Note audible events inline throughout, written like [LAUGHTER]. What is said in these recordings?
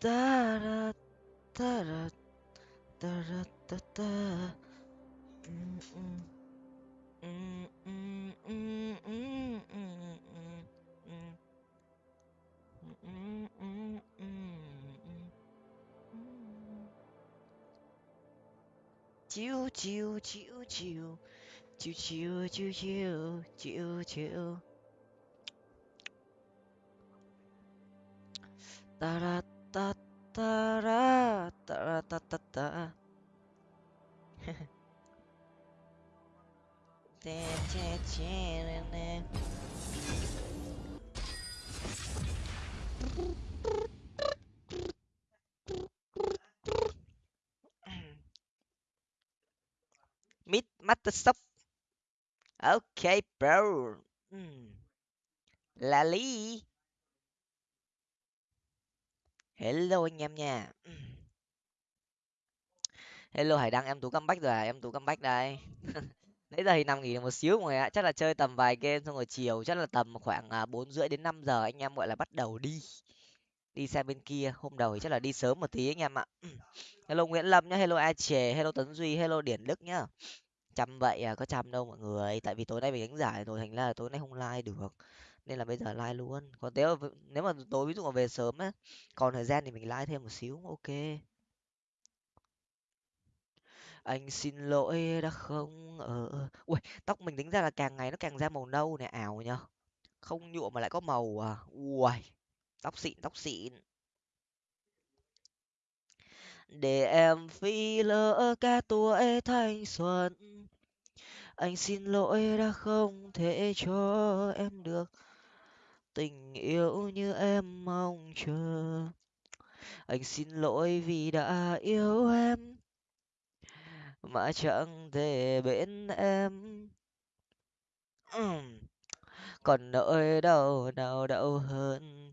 ta ra ta ra ta ra ta ta Mm, mm. Mm, mm, mm, mm, mm, mm, mm. Mm, mm, mm, ta ta ra ta ra ta ta ta. Meet Microsoft. Okay, bro. Mm. Lali. Hello anh em nha. [CLEARS THROAT] Hello Hải Đăng, em Tú comeback rồi à? Em Tú comeback đây. [LAUGHS] Nãy giờ thì nằm nghỉ một xíu mọi người ạ. Chắc là chơi tầm vài game xong rồi chiều chắc là tầm khoảng à, bốn rưỡi đến 5 giờ anh em gọi là bắt đầu đi. Đi sang bên kia, hôm đầu thì chắc là đi sớm một tí anh em ạ. [CLEARS THROAT] Hello Nguyễn Lâm nhá, hello A Chề, hello Tấn Duy, hello Điển Đức nhá. Chăm vậy à, có chăm đâu mọi người. Tại vì tối nay mình đánh giải rồi thành ra là tối nay không like được. Nên là bây giờ like luôn. Còn nếu mà, nếu mà tối ví dụ mà về sớm á, còn thời gian thì mình like thêm một xíu, ok. Anh xin lỗi đã không ờ, ờ. ở Ui, tóc mình tính ra là càng ngày nó càng ra màu nâu này ảo nhở. Không nhuộm mà lại có màu à. Ui, tóc xịn, tóc xịn. Để em phi lỡ cả tuổi thanh xuân. Anh xin lỗi đã không thể cho em được tình yêu như em mong chờ. Anh xin lỗi vì đã yêu em mà chẳng thể bên em. Còn nỗi đau nào đau hơn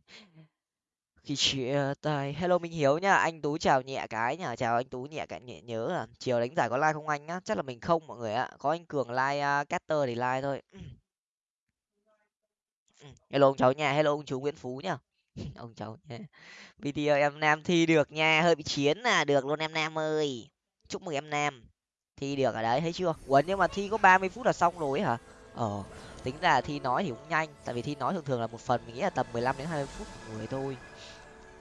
khi chia tay? Hello minh hiếu nha anh tú chào nhẹ cái nhá chào anh tú nhẹ cái nhẹ nhớ à chiều đánh giải có like không anh á chắc là mình không mọi người ạ. Có anh cường like à, uh, caster thì like thôi. Ừ. hello ông cháu nhà, hello ông chú nguyễn phú nhá. [LAUGHS] Ông cháu nha video em nam thi được nha hơi bị chiến là được luôn em nam ơi. Chúc mừng em nam. Thi được ở đấy thấy chưa? Ủa nhưng mà thi có ba mươi phút là xong rồi ấy hả? Ờ tính ra thi nói thì cũng nhanh tại vì thi nói thường thường là một phần mình nghĩ là tầm mười lăm đến hai mươi phút một người thôi.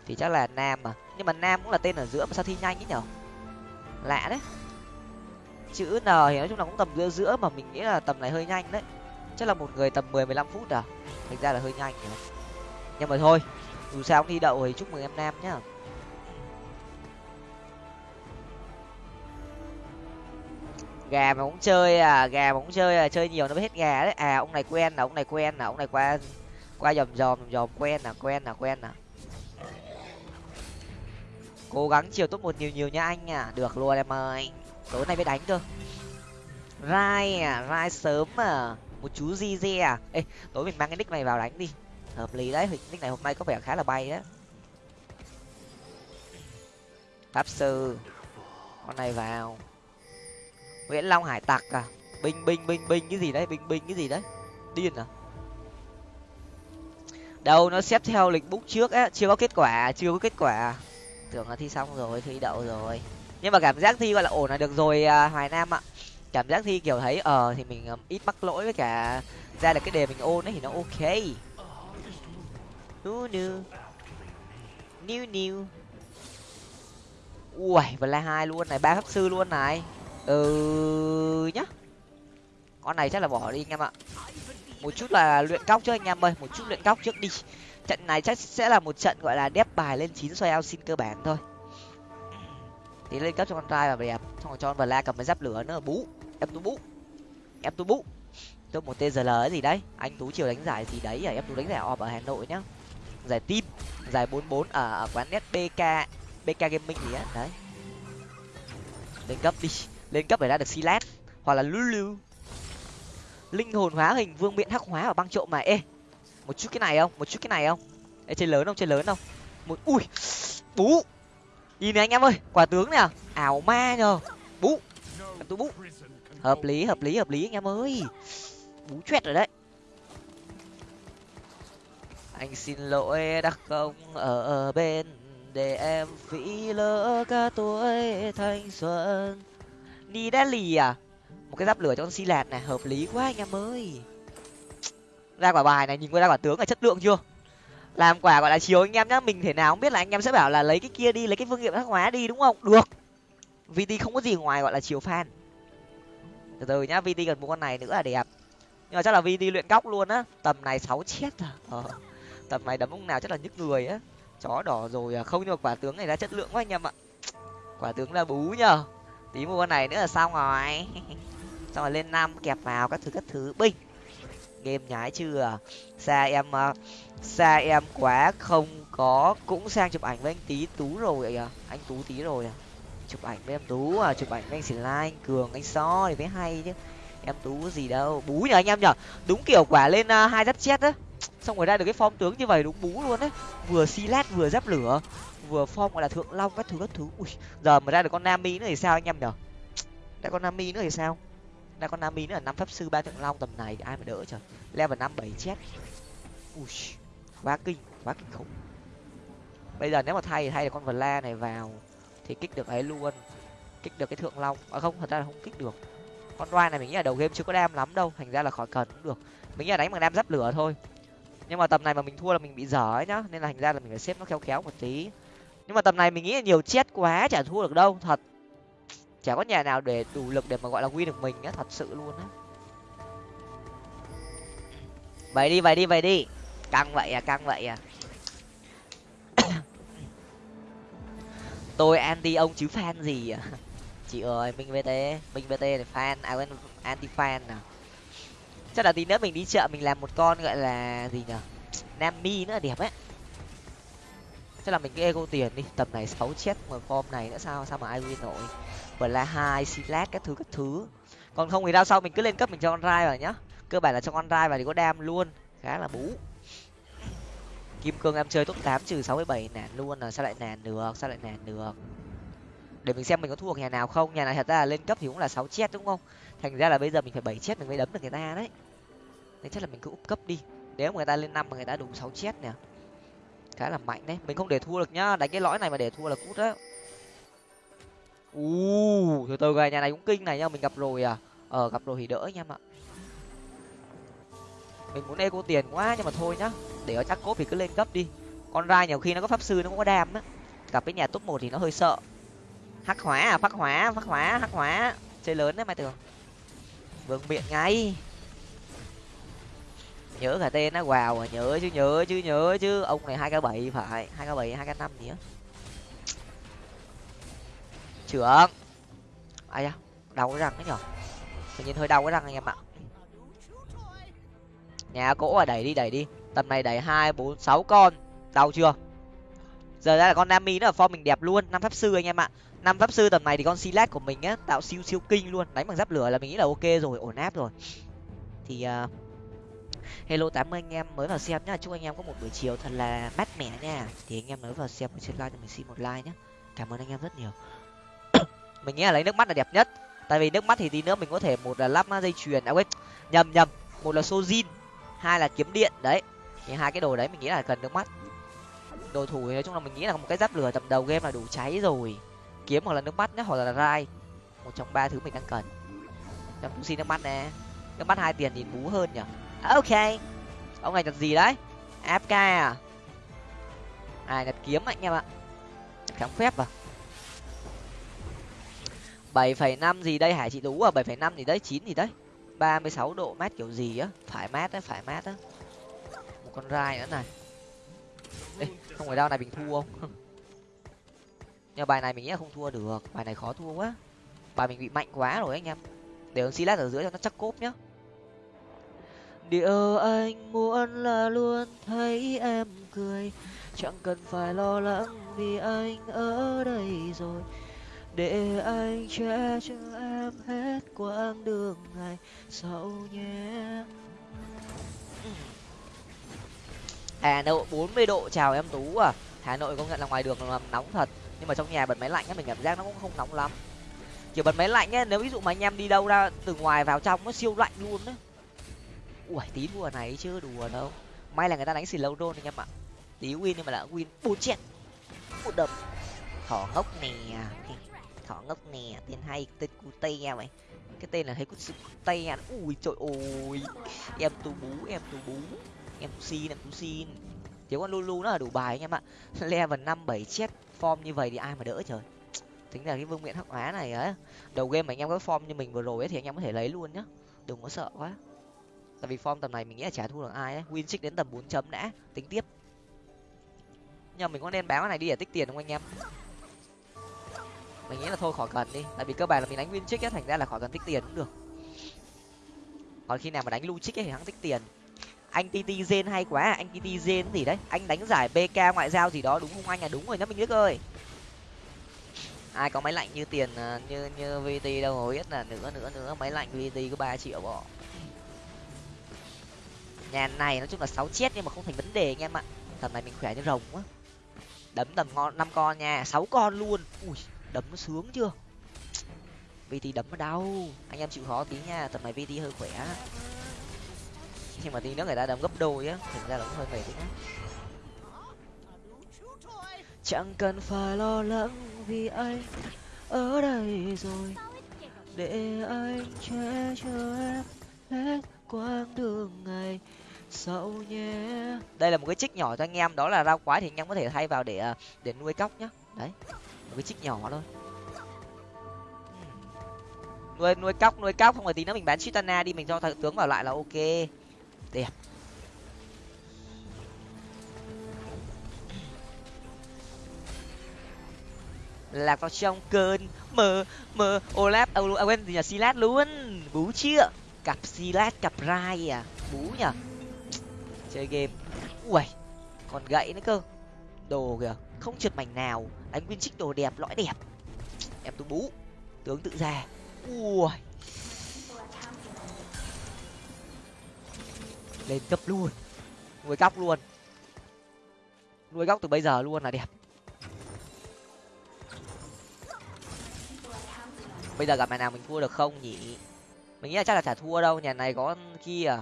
Thì chắc là nam mà. Nhưng mà nam cũng là tên ở giữa mà sao thi nhanh ấy nhở? Lạ đấy. Chữ n thì nói chung là cũng tầm giữa giữa mà mình nghĩ là tầm này hơi nhanh đấy chắc là một người tầm mười mười lăm phút à? Thành ra là hơi nhanh nhỉ? Nhưng mà thôi, dù sao cũng thi đậu thì chúc mừng em nam nhá. Gà mà cũng chơi à gà mà cũng chơi à chơi nhiều nó mới hết gà đấy. À ông này quen là ông này quen là ông này qua qua dòm dòm dòm quen là quen là quen là cố gắng chiều top một nhiều nhiều nha anh à. Được luôn em ơi. Tối nay mới đánh cơ rai à rai sớm à một chú di di à? Ê tối mình mang cái nick này vào đánh đi. Hợp lý đấy nick này hôm nay có vẻ khá là bay đấy. Pháp sư con này vào. Nguyễn long hải tặc à? Binh binh binh binh cái gì đấy? Binh binh cái gì đấy? Điên à? Đâu nó xếp theo lịch bút trước á chưa có kết quả chưa có kết quả. Tưởng là thi xong rồi thi đậu rồi. Nhưng mà cảm giác thi gọi là ổn là được rồi à, hoài nam ạ cảm giác thi kiểu thấy ờ thì mình um, ít mắc lỗi với cả ra được cái đề mình ôn ấy thì nó ok. Nu nu new new ui và la hai luôn này ba pháp sư luôn này. Ừ nhá. Con này chắc là bỏ đi anh em ạ. Một chút là luyện cóc trước anh em ơi một chút luyện cóc trước đi. Trận này chắc sẽ là một trận gọi là đép bài lên chín xoay ao xin cơ bản thôi. Thì lên cấp cho con trai và đẹp xong rồi cho con la cầm cái giáp lửa nữa bú em tú bú em tú bú tôi một tgl ấy gì đấy. Anh tú chiều đánh giải gì đấy à em tú đánh giải ọp ở hà nội nhá. Giải tim giải bốn bốn ở, ở quán net bk bk gaming gì á. Đấy. Lên cấp đi. Lên cấp để ra được silat hoặc là lulu. Linh hồn hóa hình vương miện hắc hóa và băng trộm mà. Ê một chút cái này không? Một chút cái này không? Ê chơi lớn không? Chơi lớn không? Một ui bú. Nhìn này anh em ơi quả tướng nè. Ảo ma nhờ. Bú. Em tú bú hợp lý hợp lý hợp lý, anh em ơi. Bú choét rồi đấy. Anh xin lỗi đã không ở bên để em phí lỡ cả tuổi thanh xuân. Đi đá lì à? Một cái giáp lửa cho con si lạt này, hợp lý quá anh em ơi. Ra quả bài này, nhìn qua ra quả tướng là chất lượng chưa? Làm quả gọi là chiều anh em nhá, mình thể nào không biết là anh em sẽ bảo là lấy cái kia đi, lấy cái phương nghiệm hắc hóa đi, đúng không? Được. Vt không có gì ngoài gọi là chiều fan từ từ nhá vt cần một con này nữa là đẹp. Nhưng mà chắc là vt luyện góc luôn á. Tầm này sáu chết à. Ờ. tầm này đấm ông nào chắc là nhức người á. Chó đỏ rồi à. Không, nhưng mà quả tướng này ra chất lượng quá anh em ạ. Quả tướng là bú nhờ. Tí mua con này nữa là xong rồi. [LAUGHS] Xong rồi lên năm kẹp vào các thứ các thứ. Binh. Game nhái chưa à? xa em ờ, xa em quá không có. Cũng sang chụp ảnh với anh tí tú rồi à anh tú tí rồi à? Chụp ảnh với em tú à chụp ảnh với anh xỉn lai anh cường anh so thì mới hay chứ. Em tú gì đâu. Bú nhờ anh em nhở đúng kiểu quả lên uh, hai giáp chết á. Xong rồi ra được cái form tướng như vậy đúng bú luôn đấy vừa xi lát vừa giáp lửa. Vừa form gọi là thượng long các thứ các thứ. Ui giờ mà ra được con nami nữa thì sao anh em nhở ra con nami nữa thì sao? Ra con nami nữa là năm pháp sư ba thượng long tầm này thì ai mà đỡ trời. Level năm bảy chết. Ui quá kinh quá kinh khủng. Bây giờ nếu mà thay thì thay được con vla này vào thì kích được ấy luôn. Kích được cái thượng long. À không, thật ra là không kích được. Con roi này mình nghĩ là đầu game chưa có đam lắm đâu. Thành ra là khỏi cần cũng được. Mình nghĩ là đánh bằng đam giáp lửa thôi. Nhưng mà tầm này mà mình thua là mình bị dở ấy nhá. Nên là thành ra là mình phải xếp nó khéo khéo một tí. Nhưng mà tầm này mình nghĩ là nhiều chết quá, chả thua được đâu. Thật. Chả có nhà nào để đủ lực để mà gọi là win được mình á. Thật sự luôn á. Vậy đi vậy đi vậy đi. Căng vậy à căng vậy à. Tôi anti ông chứ fan gì à? [LAUGHS] Chị ơi, minh vt minh vt này fan à quên anti fan nào chắc là tí nữa mình đi chợ mình làm một con gọi là gì nhở? Nami nữa, đẹp ấy. Chắc là mình cứ ego tiền đi, tầm này sáu chết mà form này nữa sao sao mà ai win nổi? Và là hai silat các thứ các thứ. Còn không thì đao sau mình cứ lên cấp mình cho con rai vào nhá. Cơ bản là cho con rai vào thì có đam luôn. Khá là bú kim cương em chơi top tám trừ sáu mươi bảy nản luôn là sao lại nản được, sao lại nản được. Để mình xem mình có thua nhà nào không, nhà này thật ra là lên cấp thì cũng là sáu chết đúng không? Thành ra là bây giờ mình phải bảy chết mình mới đấm được người ta đấy. Nên chắc là mình cứ úp cấp đi. Nếu mà người ta lên năm mà người ta đủ sáu chết nè. Khá là mạnh đấy. Mình không để thua được nhá, đánh cái lõi này mà để thua là cút đấy u từ từ này nhà này cũng kinh này nhá, mình gặp rồi à? Ờ gặp rồi thì đỡ nha em ạ mình muốn eco tiền quá nhưng mà thôi nhá. Để ở chắc cốt thì cứ lên cấp đi. Con rai nhiều khi nó có pháp sư nó cũng có đam á. Gặp cái nhà top một thì nó hơi sợ. Hắc hóa à phát hóa phát hóa, hắc hóa. Chơi lớn đấy mai tường vương miệng ngay. Nhớ cả tên nó vào à nhớ chứ nhớ chứ nhớ chứ. Ông này hai k bảy phải, hai k bảy, hai k năm gì á. Trưởng. Ai da, đau cái răng đấy nhở? Tự nhiên hơi đau cái răng anh em ạ nhà cỗ à đẩy đi đẩy đi. Tầm này đẩy hai bốn sáu con. Đau chưa? Giờ ra là con nami nó ở form mình đẹp luôn. Năm pháp sư anh em ạ. Năm pháp sư tầm này thì con silat của mình á tạo siêu siêu kinh luôn. Đánh bằng giáp lửa là mình nghĩ là ok rồi ổn áp rồi. Thì uh, hello tám mươi anh em mới vào xem nhá. Chúc anh em có một buổi chiều thật là mát mẻ nha. Thì anh em mới vào xem trên like cho mình xin một like nhé cảm ơn anh em rất nhiều. [COUGHS] Mình nghĩ là lấy nước mắt là đẹp nhất. Tại vì nước mắt thì tí nữa mình có thể một là lắp dây chuyền à quên nhầm nhầm. Một là sojin hai là kiếm điện đấy. Thì hai cái đồ đấy mình nghĩ là cần nước mắt. Đồ thủ thì nói chung là mình nghĩ là một cái giáp lửa tầm đầu game là đủ cháy rồi. Kiếm hoặc là nước mắt nhé, hoặc là rai. Một trong ba thứ mình đang cần. Em cũng xin nước mắt nè. Nước mắt hai tiền thì bú hơn nhở à, ok. Ông này nhặt gì đấy? Fk à? À nhặt kiếm anh em ạ. Kháng phép à? Bảy phẩy năm gì đây hải chị đủ à? Bảy phẩy năm gì đấy? Chín gì đấy? Ba mươi sáu độ mát kiểu gì á? Phải mát á phải mát á. Một con rai nữa này. Ê, không phải đau này mình thua không? [LAUGHS] Nhưng bài này mình nghĩ là không thua được. Bài này khó thua quá. Bài mình bị mạnh quá rồi anh em. Để ông silas ở dưới cho nó chắc cốp nhá. Điều anh muốn là luôn thấy em cười. Chẳng cần phải lo lắng vì anh ở đây rồi để anh che cho em hết quãng đường ngày sau nhé. Hà nội bốn mươi độ, chào em tú à. Hà nội công nhận là ngoài đường là nóng thật, nhưng mà trong nhà bật máy lạnh á, mình cảm giác nó cũng không nóng lắm. Kiểu bật máy lạnh á, nếu ví dụ mà anh em đi đâu ra, từ ngoài vào trong nó siêu lạnh luôn đấy ui, tí đùa này chưa đùa đâu. May là người ta đánh xì lâu đôn anh em ạ. Tí win nhưng mà đã win bốn chết. Một đập thỏ ngốc nè thỏ ngốc nè, tên hay, tên cute mày cái tên là thấy có sự cute ui, trời ơi. Em tu bú, em tu bú. Em tu xin, em tu xin. Thiếu con lulu nó là đủ bài anh em ạ. [LAUGHS] Level năm, bảy, chết form như vậy thì ai mà đỡ trời. Tính là cái vương miện hắc hóa này á. Đầu game mà anh em có form như mình vừa rồi ấy thì anh em có thể lấy luôn nhá. Đừng có sợ quá. Tại vì form tầm này mình nghĩ là chả thua được ai ấy win đến tầm bốn chấm đã. Tính tiếp. Nhưng mà mình có nên bán cái này đi để tích tiền không anh em? Mình nghĩ là thôi khỏi cần đi. Tại vì cơ bản là mình đánh win trích ấy thành ra là khỏi cần tích tiền cũng được. Còn khi nào mà đánh lu trích ấy thì hắn tích tiền. Anh tt gen hay quá à, anh tt gen gì đấy. Anh đánh giải bk ngoại giao gì đó đúng không anh? À đúng rồi nhá mình biết ơi. Ai có máy lạnh như tiền à, như như vt đâu mà biết là nữa nữa nữa. Máy lạnh vt có ba triệu bỏ. Nhà này nói chung là sáu chết nhưng mà không thành vấn đề anh em ạ. Tầm này mình khỏe như rồng quá. Đấm tầm ngon năm con nha. Sáu con luôn. Ui đấm nó sướng chưa? Vt đấm nó đau. Anh em chịu khó tí nha, tầm này vt hơi khỏe. Nhưng mà tí nữa người ta đấm gấp đôi á, thành ra là cũng hơi mệt đấy chẳng cần phải lo lắng vì anh ở đây rồi. Để anh che cho em hết quãng đường ngày sau nhé. Đây là một cái trích nhỏ cho anh em, đó là rau quái thì anh em có thể thay vào để à, để nuôi cóc nhá. Đấy một cái chích nhỏ thôi. Nuôi nuôi cóc nuôi cóc không phải tí nữa mình bán chitana đi mình cho thợ tướng vào lại là ok. Đẹp. Lạc vào trong cơn mơ mơ olaf à, à quên gì nhỉ? Silat luôn. Bú chưa cặp silat cặp rai à? Bú nhở chơi game. Ui còn gậy nữa cơ. Đồ kìa không trượt mảnh nào. Đánh viên trích đồ đẹp, lõi đẹp. Em tú bú. Tướng tự ra. Ui. Lên cấp luôn. Nuôi góc luôn. Nuôi góc từ bây giờ luôn là đẹp. Bây giờ gặp mày nào mình thua được không nhỉ? Mình nghĩ là chắc là chả thua đâu, nhà này có kia.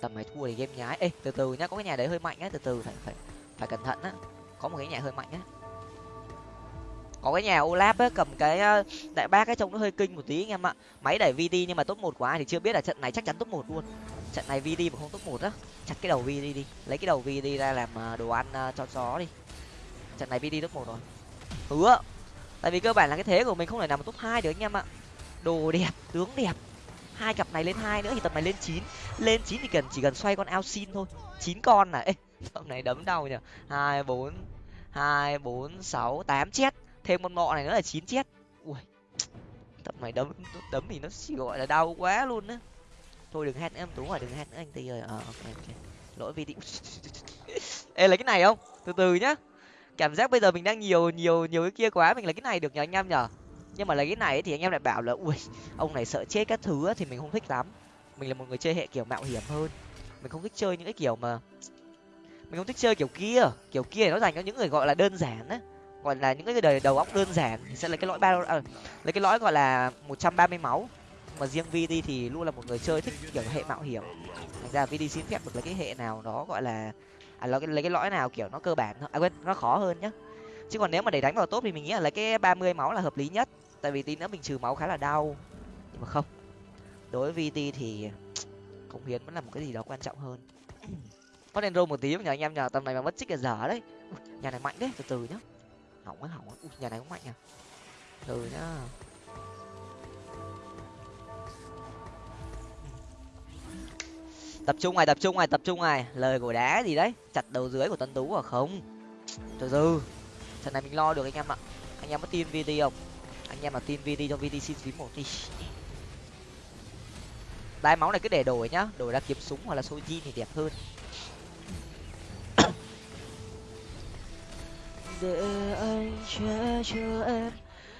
Tầm này thua thì game nhái. Ê, từ từ nhá, có cái nhà đấy hơi mạnh á từ từ, phải phải phải cẩn thận á. Có một cái nhà hơi mạnh á. Có cái nhà olap á, cầm cái ờ, đại bác cái trông nó hơi kinh một tí anh em ạ. Máy đẩy vd nhưng mà top một của ai thì chưa biết là trận này chắc chắn top một luôn. Trận này vd mà không top một á, chặt cái đầu vd đi. Lấy cái đầu vd ra làm ờ, đồ ăn ờ, cho chó đi. Trận này vd top một rồi. Hứa. Tại vì cơ bản là cái thế của mình không thể nằm top hai được anh em ạ. Đồ đẹp, tướng đẹp. Hai cặp này lên hai nữa thì tập này lên chín. Lên chín thì cần chỉ cần xoay con ao xin thôi. Chín con này ê [LAUGHS] tập này đấm đau nhỉ? Hai, bốn hai, bốn, sáu, tám chết. Thêm con mọ này nữa là chín chết. Ui tập này đấm đấm thì nó chỉ gọi là đau quá luôn á. Thôi đừng hét nữa em, tú rồi đừng hét nữa anh tì ơi. Ờ ok ok. Lỗi video [LAUGHS] ê, lấy cái này không? Từ từ nhá. Cảm giác bây giờ mình đang nhiều nhiều nhiều cái kia quá, mình lấy cái này được nhờ anh em nhở nhưng mà lấy cái này thì anh em lại bảo là, ui, ông này sợ chết các thứ thì mình không thích lắm. Mình là một người chơi hệ kiểu mạo hiểm hơn. Mình không thích chơi những cái kiểu mà mình không thích chơi kiểu kia. Kiểu kia nó dành cho những người gọi là đơn giản á. Gọi là những cái đời đầu óc đơn giản thì sẽ lấy cái lõi ba à, lấy cái lõi gọi là một trăm ba mươi máu. Mà riêng vd thì luôn là một người chơi thích kiểu hệ mạo hiểm. Thành ra vd xin phép được lấy cái hệ nào đó gọi là à lấy cái, lấy cái lõi nào kiểu nó cơ bản à quên nó khó hơn nhá. Chứ còn nếu mà để đánh vào tốt thì mình nghĩ là lấy cái ba mươi máu là hợp lý nhất. Tại vì tí nữa mình trừ máu khá là đau. Nhưng mà không. Đối với vt thì cống hiến vẫn là một cái gì đó quan trọng hơn mất enro một tí, nhờ anh em nhờ, tầm này mà mất chích là dở đấy. Nhà này mạnh đấy, từ từ nhá. Hỏng á hỏng á. Nhà này cũng mạnh à từ nhá. Tập trung này, tập trung này, tập trung này. Lời của đá gì đấy? Chặt đầu dưới của tân tú à? Không. Từ từ. Trận này mình lo được anh em ạ. Anh em có tin vt không? Anh em mà tin vt cho vt xin phím một đi. Đai máu này cứ để đổi nhá. Đổi ra kiếm súng hoặc là soji thì đẹp hơn. Để anh che cho em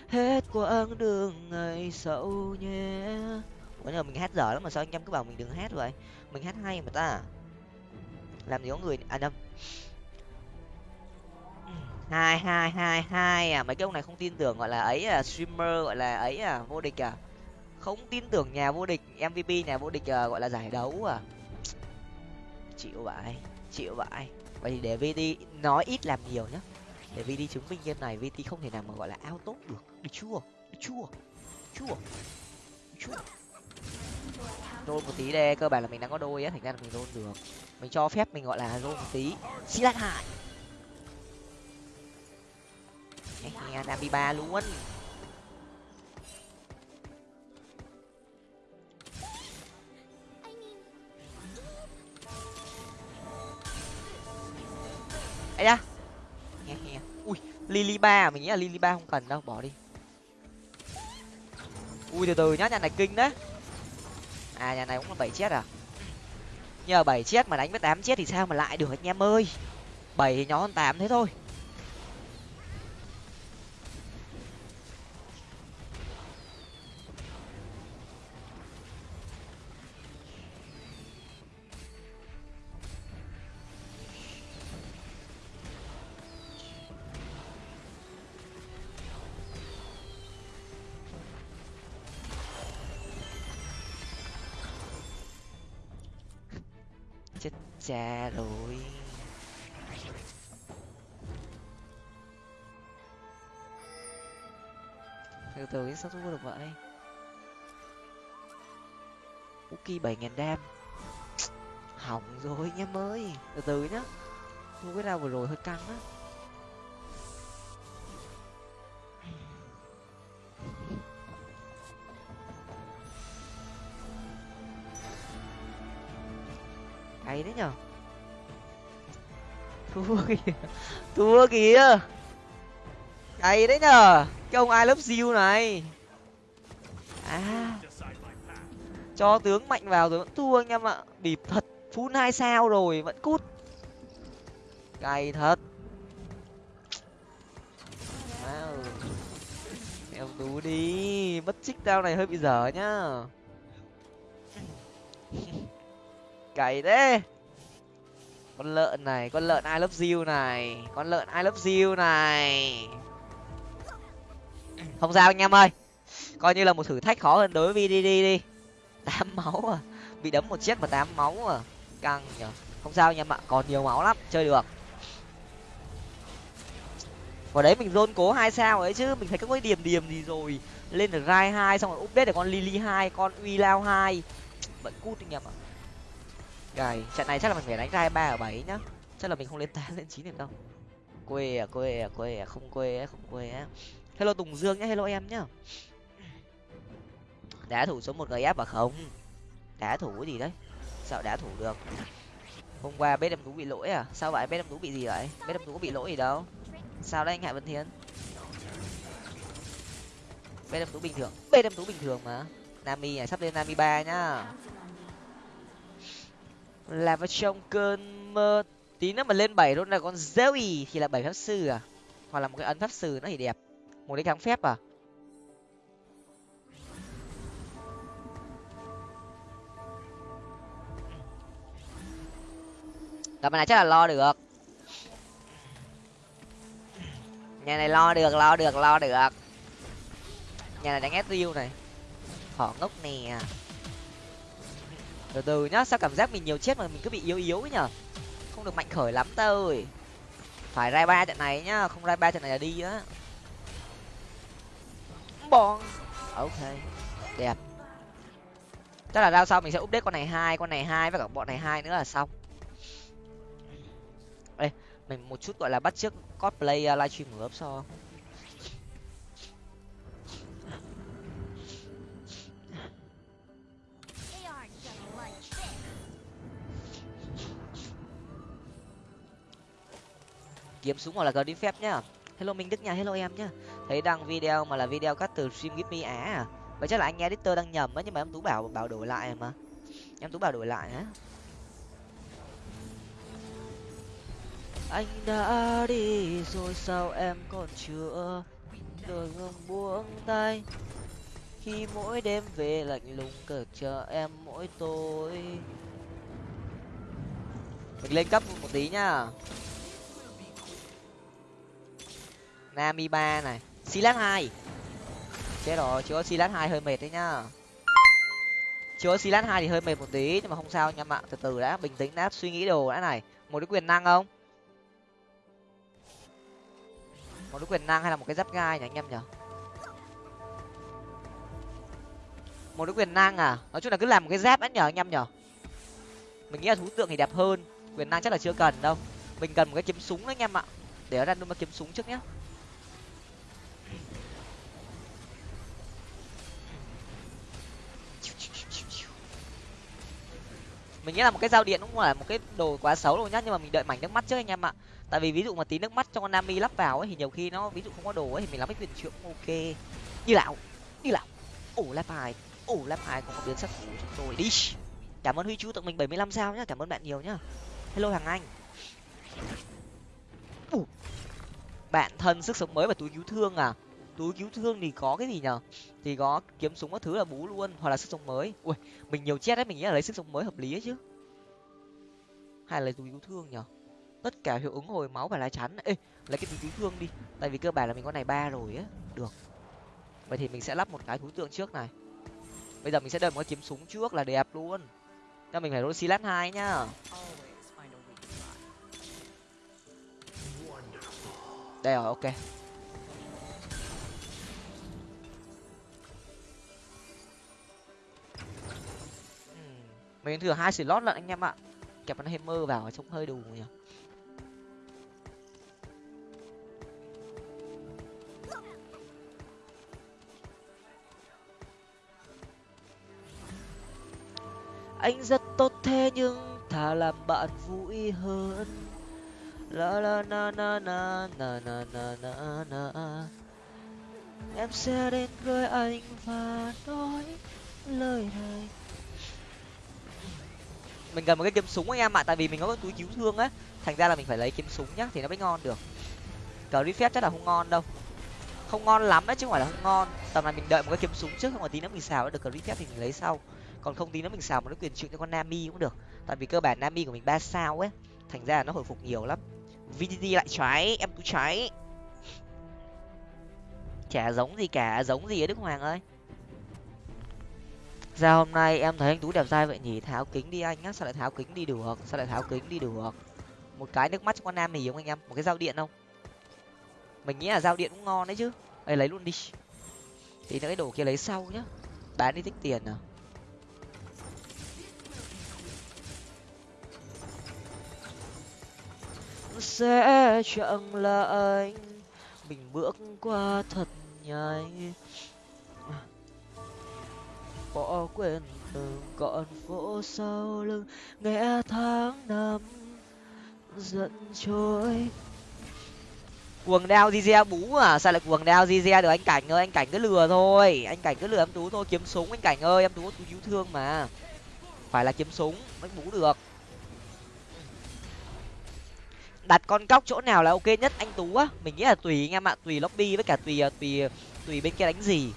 hết quãng đường ngày sau nhé. Ủa giờ mình hát dở lắm mà sao anh em cứ bảo mình đừng hát vậy? Mình hát hay mà ta. Làm gì có người à nhầm hai hai hai hai à. Mấy cái ông này không tin tưởng gọi là ấy à streamer gọi là ấy à vô địch à. Không tin tưởng nhà vô địch mvp nhà vô địch à, gọi là giải đấu à. Chịu vậy chịu vậy vậy thì để vd nói ít làm nhiều nhá để đi chứng minh game này vd không thể nào mà gọi là ao tốt được. Được chưa? Được chưa? Chưa? Được chưa? Rôn một tí đây, cơ bản là mình đang có đôi á, thành ra là mình rôn được. Mình cho phép mình gọi là rôn một tí. Xí lát hại đam đi ba luôn. Ấy da lily ba à? mình nghĩ là lily ba không cần đâu, bỏ đi. Ui, từ từ nhá, nhà này kinh đấy. À nhà này cũng là bảy chết à? Nhờ bảy chết mà đánh với tám chết thì sao mà lại được anh em ơi? Bảy thì nhỏ hơn tám thế thôi. Cha rồi. Từ từ sao thua được vậy? Uki bảy ngàn đam. Hỏng rồi nhá mới từ từ nhá. Thua cái nào vừa rồi hơi căng á. Cháy đấy nhở? [LAUGHS] Thua kìa. Thua kìa. Cháy đấy nhở? Cái ông ai lớp diêu này? À. Cho tướng mạnh vào rồi vẫn thua anh em ạ. Bịp thật. Phun hai sao rồi, vẫn cút. Cay thật. Wow. em tú đi. Mất trích tao này hơi bị dở nhá. [LAUGHS] cày thế. Con lợn này, con lợn ai love you này, con lợn ai love you này. Không sao anh em ơi. Coi như là một thử thách khó hơn đối với vdd đi. Tám [LAUGHS] máu à. Bị đấm một chiếc mà tám máu à. Căng nhở không sao anh em ạ, còn nhiều máu lắm, chơi được. Vào đấy mình dôn cố hai sao ấy chứ, mình thấy các cái điểm điểm gì rồi. Lên được rai hai, xong rồi update được con lily hai, con uy lao hai. Vẫn cút anh em ạ gầy, trận này chắc là mình phải đánh ra ba ở bảy nhá. Chắc là mình không lên tám, [LAUGHS] lên chín được đâu. Quê à quê à quê à không quê á, không quê á. Hello tùng dương nhá, hello em nhá. Đá thủ số một gf và không? Đá thủ cái gì đấy? Sao đá thủ được? Hôm qua bếp em tú bị lỗi à? Sao vậy? Bếp em tú bị gì vậy? Bếp em tú có bị lỗi gì đâu. Sao đấy anh hạ vân thiên bếp em tú bình thường, bếp em tú bình thường mà. Nami à sắp lên nami ba nhá là vào trong cơn mơ, tí nữa mà lên bảy luôn là con zoe thì là bảy pháp sư à? Hoặc là một cái ấn pháp sư nó thì đẹp. Một cái kháng phép à? Tập này chắc là lo được. Nhà này lo được lo được lo được. Nhà này đánh ép riêu này. Họ ngốc nè từ từ nhá sao cảm giác mình nhiều chết mà mình cứ bị yếu yếu ấy nhở? Không được mạnh khởi lắm ta ơi phải rai ba trận này nhá không rai ba trận này là đi á. Bon ok đẹp. Chắc là rao sau mình sẽ update con này hai con này hai với cả bọn này hai nữa là xong. Đây mình một chút gọi là bắt trước cosplay uh, livestream của ấp so kiếm súng hoặc là cờ đi phép nhá. Hello minh đức nha, hello em nhá. Thấy đăng video mà là video cắt từ stream give me á à? Vậy chắc là anh editor đang nhầm á, nhưng mà em tú bảo bảo đổi lại mà. Em tú bảo đổi lại á. Anh đã đi rồi sao em còn chưa đôi ngừng buông tay? Khi mỗi đêm về lạnh lùng cờ chờ em mỗi tối. Mình lên cấp một tí nhá. Nami ba này. Silat hai. Chết rồi chưa có silat hai hơi mệt đấy nhá. Chưa có silat hai thì hơi mệt một tí, nhưng mà không sao anh em ạ từ từ đã, bình tĩnh đã, suy nghĩ đồ đã này. Một cái quyền năng không? Một cái quyền năng hay là một cái giáp gai nhỉ anh em nhở một cái quyền năng à? Nói chung là cứ làm một cái giáp đã nhở anh em nhở mình nghĩ là thú tượng thì đẹp hơn. Quyền năng chắc là chưa cần đâu. Mình cần một cái kiếm súng đấy anh em ạ. Để ra random kiếm súng trước nhé mình nghĩ là một cái dao điện cũng là một cái đồ quá xấu đâu nhá, nhưng mà mình đợi mảnh nước mắt trước anh em ạ. Tại vì ví dụ mà tí nước mắt cho con nami lắp vào ấy, thì nhiều khi nó ví dụ không có đồ ấy, thì mình làm cái quyền trượng ok. Như lão như lão ổ lap hai. Ổ lap hai cũng có biến sắc của chúng tôi. Đi. Cảm ơn huy chú tặng mình bảy mươi lăm sao nhá, cảm ơn bạn nhiều nhá. Hello hàng anh. Ủa. bạn thân sức sống mới và túi cứu thương à? Túi cứu thương thì có cái gì nhở thì có kiếm súng các thứ là bú luôn, hoặc là sức sống mới. Ui, mình nhiều chết đấy, mình nghĩ là lấy sức sống mới hợp lý ấy chứ. Hay là lấy túi cứu thương nhở tất cả hiệu ứng hồi máu và lá chắn. Ê, lấy cái túi cứu thương đi, tại vì cơ bản là mình có này ba rồi á. Được. Vậy thì mình sẽ lắp một cái thú tượng trước này. Bây giờ mình sẽ đợi một cái kiếm súng trước là đẹp luôn. Cho mình phải roll silat hai nhá. Đây rồi, ok. Mình thừa hai slot lận anh em ạ. Kẹp con hammer vào trông hơi đủ nhỉ. Anh rất tốt thế nhưng thà làm bạn vui hơn. La la na na na na na na na na. Em sẽ đến với anh và nói lời này mình cần một cái kiếm súng anh em ạ, tại vì mình có cái túi cứu thương á. Thành ra là mình phải lấy kiếm súng nhá, thì nó mới ngon được. Cờ phép chắc là không ngon đâu. Không ngon lắm đấy, chứ không phải là không ngon. Tầm này mình đợi một cái kiếm súng trước, không mà tí nữa mình xào được cờ phép thì mình lấy sau. Còn không tí nữa mình xào một cái quyền trượng cho con nami cũng được. Tại vì cơ bản nami của mình ba sao ấy, thành ra là nó hồi phục nhiều lắm. Vdd lại trái em tú trái chả giống gì cả, giống gì ở đức hoàng ơi ra hôm nay em thấy anh tú đẹp trai vậy nhỉ? Tháo kính đi anh nhá, sao lại tháo kính đi được? Sao lại tháo kính đi được? Một cái nước mắt cho con nam mì không anh em, một cái dao điện không? Mình nghĩ là dao điện cũng ngon đấy chứ. Đây lấy luôn đi. Thì cái đồ kia lấy sau nhá. Bán đi tích tiền à sẽ chẳng là anh mình bước qua thật nhanh bỏ quên từng con phố sau lưng. Nghe tháng năm giận trôi. Quần đao zizia bú à? Sao lại quần đao zizia được, anh cảnh ơi, anh cảnh cứ lừa thôi. Anh cảnh cứ lừa em tú thôi. Kiếm súng anh cảnh ơi, em tú tú cứu thương mà. Phải là kiếm súng, mới bú được. Đặt con cóc chỗ nào là ok nhất anh tú á? Mình nghĩ là tùy anh em ạ. Tùy lobby với cả tùy à, tùy tùy bên kia đánh gì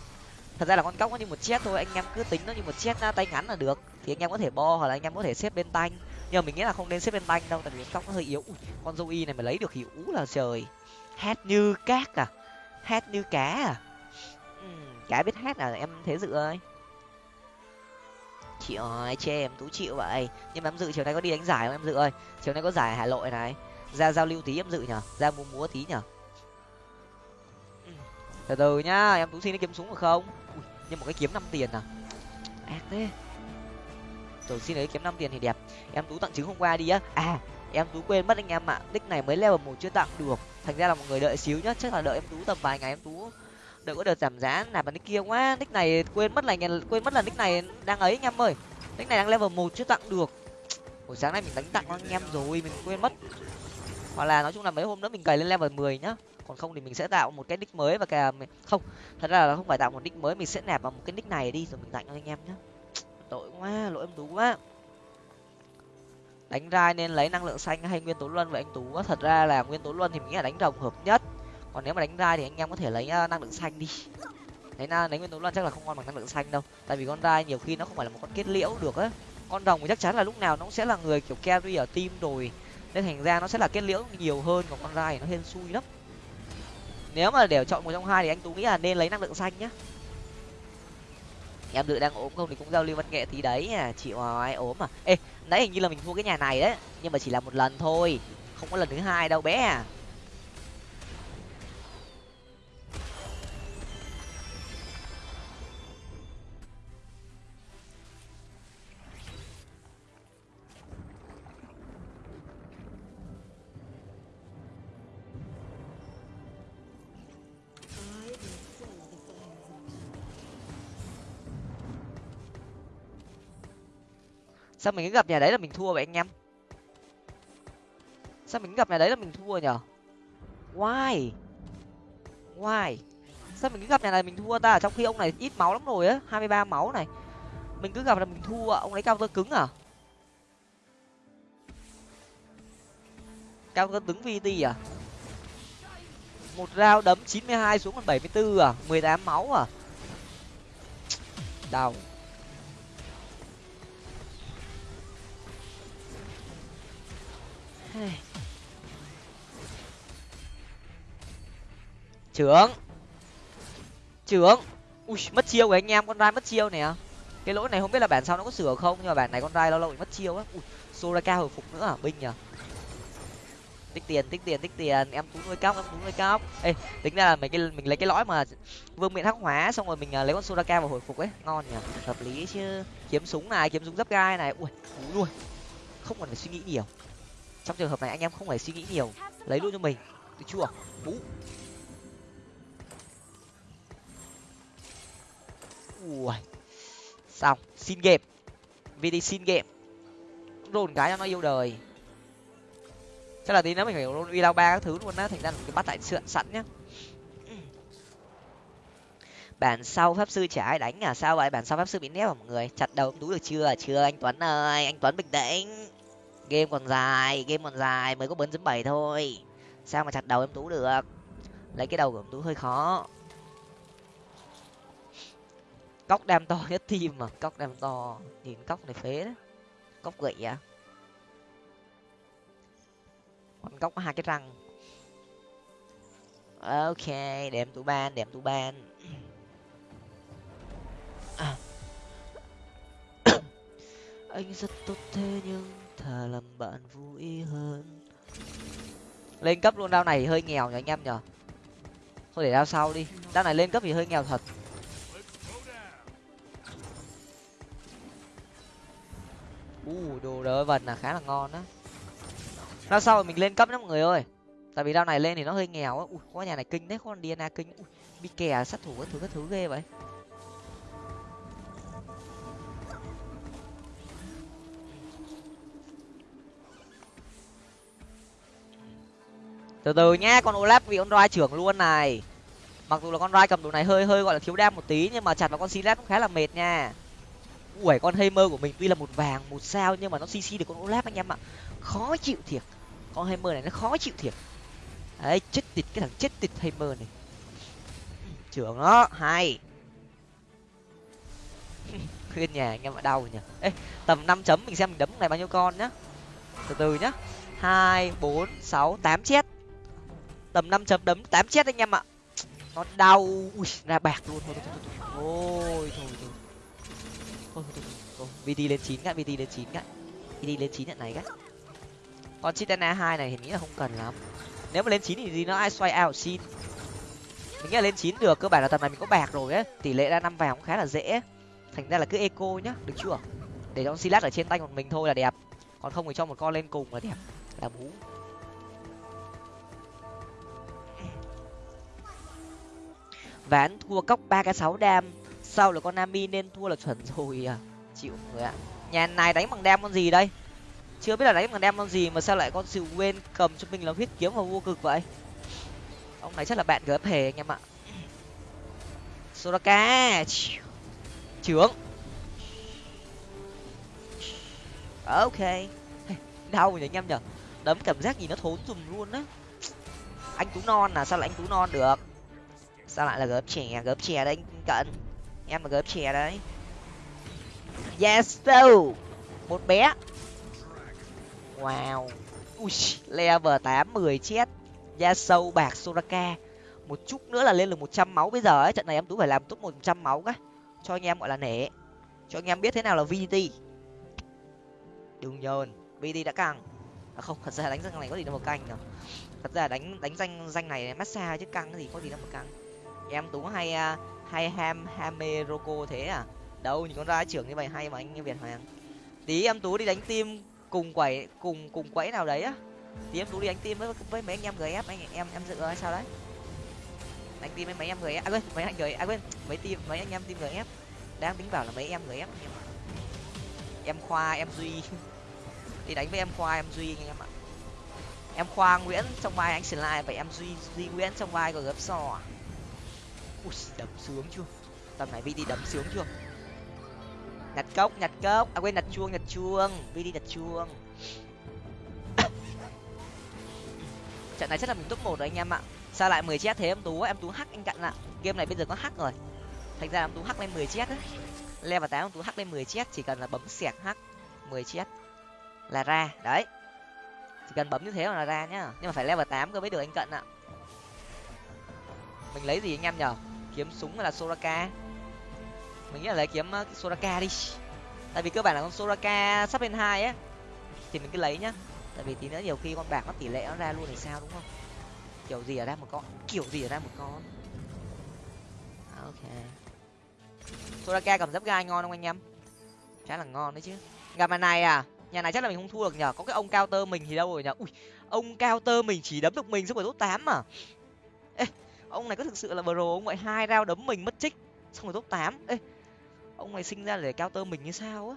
thật ra là con cóc nó như một chết thôi anh em cứ tính nó như một chết tay ngắn là được. Thì anh em có thể bo hoặc là anh em có thể xếp bên tanh. Nhưng mà mình nghĩ là không nên xếp bên tanh đâu tại vì con cóc nó hơi yếu. Ui, con dâu y này mà lấy được thì ú là trời. Hát như cát à? Hát như cá à? Ừ, cá biết hát à? Em thế dự ơi. Chị ơi chê em tú chịu vậy. Nhưng mà em dự chiều nay có đi đánh giải không em dự ơi? Chiều nay có giải hà nội này. Ra giao lưu tí em dự nhở ra múa múa tí nhở từ từ nhá em tú xin đi kiếm súng được không? Nhưng một cái kiếm năm tiền à? Ác thế. Rồi xin lấy kiếm năm tiền thì đẹp. Em tú tặng trứng hôm qua đi á. À em tú quên mất anh em ạ. Nick này mới level một chưa tặng được. Thành ra là một người đợi xíu nhá. Chắc là đợi em tú tầm vài ngày em tú. Đợi có đợt giảm giá nạp vào nick kia quá. Nick này quên mất là quên mất là nick này đang ấy anh em ơi. Nick này đang level một chưa tặng được. Buổi sáng nay mình đánh tặng anh em rồi mình quên mất. Hoặc là nói chung là mấy hôm nữa mình cày lên level mười nhá còn không thì mình sẽ tạo một cái nick mới và cả không, thật ra là không phải tạo một nick mới, mình sẽ nạp vào một cái nick này đi, rồi mình tặng cho anh em nhé tội quá, lỗi em tú quá. Đánh rai nên lấy năng lượng xanh hay nguyên tố luân vậy anh tú? Thật ra là nguyên tố luân thì mình nghĩ là đánh rồng hợp nhất. Còn nếu mà đánh rai thì anh em có thể lấy ờ, năng lượng xanh đi. Đấy na lấy nguyên tố luân chắc là không ngon bằng năng lượng xanh đâu. Tại vì con rai nhiều khi nó không phải là một con kết liễu được á. Con rồng thì chắc chắn là lúc nào nó cũng sẽ là người kiểu carry ở team rồi. Nên thành ra nó sẽ là kết liễu nhiều hơn, còn con rai thì nó hên xui lắm nếu mà để chọn một trong hai thì anh tú nghĩ là nên lấy năng lượng xanh nhá. Em dự đang ốm không thì cũng giao lưu văn nghệ tí đấy à. Chịu ai ốm à? Ê, nãy hình như là mình thua cái nhà này đấy, nhưng mà chỉ là một lần thôi, không có lần thứ hai đâu bé à. Sao mình cứ gặp nhà đấy là mình thua vậy anh em? Sao mình cứ gặp nhà đấy là mình thua nhở? Why? Why? Sao mình cứ gặp nhà này mình thua ta? Trong khi ông này ít máu lắm rồi á, hai mươi ba máu này. Mình cứ gặp là mình thua, ông lấy cao tơ cứng à? Cao tơ cứng vt à? Một rau đấm chín mươi hai xuống còn bảy mươi bốn à? mười tám máu à? Đau. Trưởng. Trưởng. Ui, mất chiêu của anh em, con rai mất chiêu nè. Cái lỗi này không biết là bản sau nó có sửa không, nhưng mà bản này con rai lâu lâu bị mất chiêu á. Ui, soraka hồi phục nữa à? Binh nhở tích tiền tích tiền tích tiền. Em tú nuôi cóc, em tú nuôi cóc. Ê, tính ra là mình cái, mình lấy cái lõi mà vương miện hắc hóa xong rồi mình à, lấy con soraka vào hồi phục ấy. Ngon nhỉ hợp lý chứ. Kiếm súng này, kiếm súng giáp gai này. Ui, cú luôn không cần phải suy nghĩ nhiều trong trường hợp này anh em không phải suy nghĩ nhiều, lấy luôn cho mình. Được chưa? Bú. Ui. Xong, xin game. Vt xin game. Rồn cái cho nó yêu đời. Chắc là tí nữa mình phải rôn uy lao ba các thứ luôn á, thành ra cái bắt tại sượn sẵn nhá. Bản sau pháp sư chả ai đánh à? Sao vậy? Bản sau pháp sư bị nép à mọi người? Chặt đầu tú được chưa? Chưa, anh tuấn ơi, anh tuấn bình tĩnh game còn dài, game còn dài, mới có bốn chấm bảy thôi. Sao mà chặt đầu em tú được? Lấy cái đầu của em tú hơi khó. Cóc đam to nhất team mà, cóc đam to. Nhìn cóc này phế đấy cóc gậy à? Con cóc có hai cái răng. Ok, để em tú ban, để em tú ban. [COUGHS] Anh rất tốt thế nhưng thà làm bạn vui hơn. Lên cấp luôn đao này hơi nghèo nhỉ anh em nhở thôi để đao sau đi. Đao này lên cấp thì hơi nghèo thật. U uh, đồ đỡ vần là khá là ngon á. Đao sau mình lên cấp đó mọi người ơi. Tại vì đao này lên thì nó hơi nghèo á. Ui có nhà này kinh đấy có con dna kinh. Ui bị kè sát thủ các thứ các thứ ghê vậy. Từ từ nhá, con olaf bị con roi trưởng luôn này. Mặc dù là con roi cầm đồ này hơi hơi gọi là thiếu đam một tí, nhưng mà chặt vào con silas cũng khá là mệt nha. Ui con hammer của mình tuy là một vàng, một sao, nhưng mà nó cc được con olaf anh em ạ. Khó chịu thiệt. Con hammer này nó khó chịu thiệt. Đấy, chết tịt cái thằng chết tịt hammer này. Trưởng nó, hay. [LAUGHS] Khuyên nhà anh em ạ, đau nhỉ. Ê, tầm năm chấm mình xem mình đấm này bao nhiêu con nhá. Từ từ nhá. Hai, bốn, sáu, tám chết tầm năm chấm đấm tám chết anh em ạ. Nó đau. Ui ra bạc luôn. Thôi thôi thôi thôi. Thôi thôi. Thôi thôi thôi vt lên chín cái vt lên chín cái vt lên chín nhận này các, con chitana hai này thì nghĩ là không cần lắm. Nếu mà lên chín thì gì nó ai xoay out xin. Mình nghĩ là lên chín được cơ bản là tầm này mình có bạc rồi ấy. Tỷ lệ ra năm vàng cũng khá là dễ. Thành ra là cứ eco nhá được chưa? Để cho silat ở trên tay của mình thôi là đẹp. Còn không thì cho một con lên cùng là đẹp. Là bú. Ván thua cốc ba cái sáu đam. Sau là con nami nên thua là chuẩn rồi à. Chịu người ạ. Nhà này đánh bằng đam con gì đây? Chưa biết là đánh bằng đam con gì mà sao lại con sự quên cầm cho mình là huyết kiếm và vô cực vậy? Ông này chắc là bạn gấp hề anh em ạ. Soraka trưởng ok. Đau nhỉ anh em nhở đấm cảm giác gì nó thốn dùm luôn á. Anh tú non à sao lại anh tú non được? Sao lại là gớp chè, gớp chè đấy cận. Em là gớp chè đấy. Yes so một bé. Wow. Ui level tám mười chết. Da sâu bạc soraka. Một chút nữa là lên được một trăm máu bây giờ ấy. Trận này em tú phải làm tốt một trăm máu cái cho anh em gọi là nể. Cho anh em biết thế nào là vt đừng nhờn. Vt đã căng à không thật ra đánh danh này có gì đâu mà căng nhở. Thật ra đánh đánh danh danh này massage chứ căng cái gì có gì đâu mà căng em tú hay à, hay ham hame roko thế à? Đâu nhìn con ra trưởng như vậy hay mà anh như việt hoàng. Tí em tú đi đánh tim cùng quẩy, cùng cùng quẫy nào đấy á. Tí em tú đi đánh tim với với mấy anh em gf anh em em dự hay sao đấy? Đánh tim với mấy em gf à quên, mấy anh gf à quên, mấy tim mấy anh em tim gf đang tính bảo là mấy em gf em khoa, em duy. [LAUGHS] Đi đánh với em khoa, em duy anh em ạ. Em khoa nguyễn, trong vai anh slide vậy em duy duy nguyễn trong vai của gấp sò ui, đấm sướng chưa? Tầm này vd đấm sướng chưa? Nhặt cốc nhặt cốc. À quên, nhặt chuông nhặt chuông. Vd nhặt chuông. [COUGHS] Trận này chắc là mình top một rồi anh em ạ. Sao lại mười chết thế? Em tú em tú hack anh cận ạ. Game này bây giờ có hack rồi. Thành ra em tú hack lên mười chết đấy level tám em tú hack lên mười chết, chỉ cần là bấm xẹt hack, mười chết là ra. Đấy. Chỉ cần bấm như thế là ra nhá. Nhưng mà phải level tám cơ mới được anh cận ạ. Mình lấy gì anh em nhở? Kiếm súng hay là soraka. Mình nghĩ là lấy kiếm uh, soraka đi. Tại vì cơ bản là con soraka sắp lên hai á thì mình cứ lấy nhá. Tại vì tí nữa nhiều khi con bạc nó tỷ lệ nó ra luôn thì sao đúng không? Kiểu gì ở ra một con kiểu gì ở ra một con. À, ok. Soraka cầm dấp gai ngon không anh em? Khá là ngon đấy chứ. Gặp mà này à nhà này chắc là mình không thua được nhở có cái ông cao tơ mình thì đâu rồi nhở ui ông cao tơ mình chỉ đấm được mình xong rồi tốt tám mà ê ông này có thực sự là bro ông vậy hai rao đấm mình mất trích, xong rồi top tám. Ê, ông này sinh ra để cao tơ mình như sao á?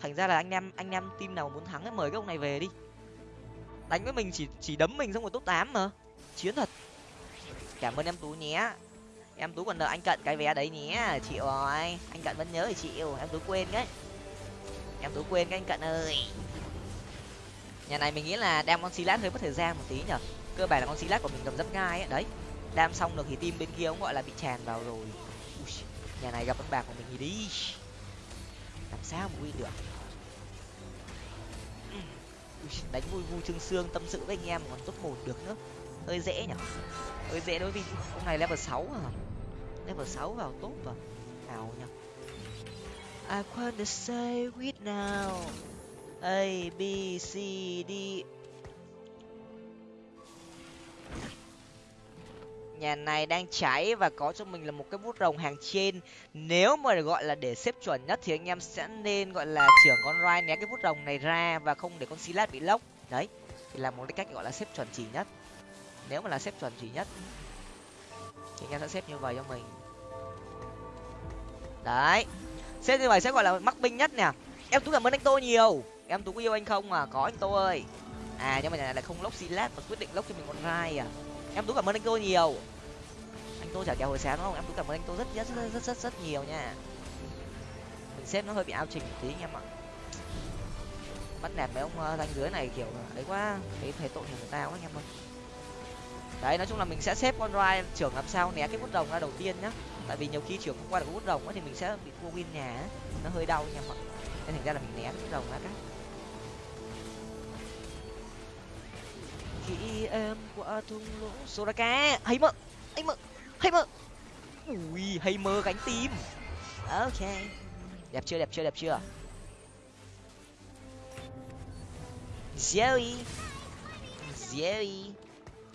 Thành ra là anh em anh em team nào muốn thắng ấy mời cái ông này về đi. Đánh với mình chỉ chỉ đấm mình xong rồi top tám mà. Chiến thật. Cảm ơn em tú nhé. Em tú còn nợ anh cận cái vé đấy nhé chịu rồi anh cận vẫn nhớ thì chịu. Em tú quên đấy em tú quên cái anh cận ơi. Nhà này mình nghĩ là đem con xí lát hơi mất thời gian một tí nhở. Cơ bản là con xí lát của mình cầm rất gai ấy đấy đam xong được thì team bên kia cũng gọi là bị tràn vào rồi. Ui, nhà này gặp con bạc của mình thì đi. Làm sao mà win được? Ui, đánh vui vui trương xương tâm sự với anh em còn top một được nữa. Hơi dễ nhở? Hơi dễ đối với ông này level sáu à? Level sáu vào tốt vào nào nhở? I wanna say with now. A B C D nhà này đang cháy và có cho mình là một cái bút rồng hàng trên. Nếu mà gọi là để xếp chuẩn nhất thì anh em sẽ nên gọi là trưởng con rai né cái bút rồng này ra và không để con silat bị lốc. Đấy, thì là một cái cách gọi là xếp chuẩn chỉ nhất. Nếu mà là xếp chuẩn chỉ nhất, thì anh em sẽ xếp như vậy cho mình. Đấy, xếp như vậy sẽ gọi là mắc binh nhất nè. Em tú cảm ơn anh tô nhiều. Em tú có yêu anh không à? Có anh tô ơi. À nhưng mà nhà này lại không lốc silat mà quyết định lốc cho mình con rai à. Em tú cảm ơn anh tô nhiều anh tô trả kèo hồi sáng đúng không? Em cũng cảm ơn anh tô rất rất rất rất rất, rất nhiều nha. Mình xếp nó hơi bị ao trình một tí anh em ạ bắt nạt mấy ông uh, ranh dưới này kiểu ấy quá thấy thấy tội người ta quá anh em ơi đấy nói chung là mình sẽ xếp con rai trưởng làm sao né cái bút đồng ra đầu tiên nhá. Tại vì nhiều khi trưởng không qua được bút đồng thì mình sẽ bị thua win nhà ấy. nó hơi đau anh em ạ nên thành ra là mình né bút đồng ra cái. Khi em qua thung lũng soraka. Hay mợ hay mợ hay mơ. Ui hay mơ gánh tim. Ok. Đẹp chưa đẹp chưa đẹp chưa? Jerry. Jerry.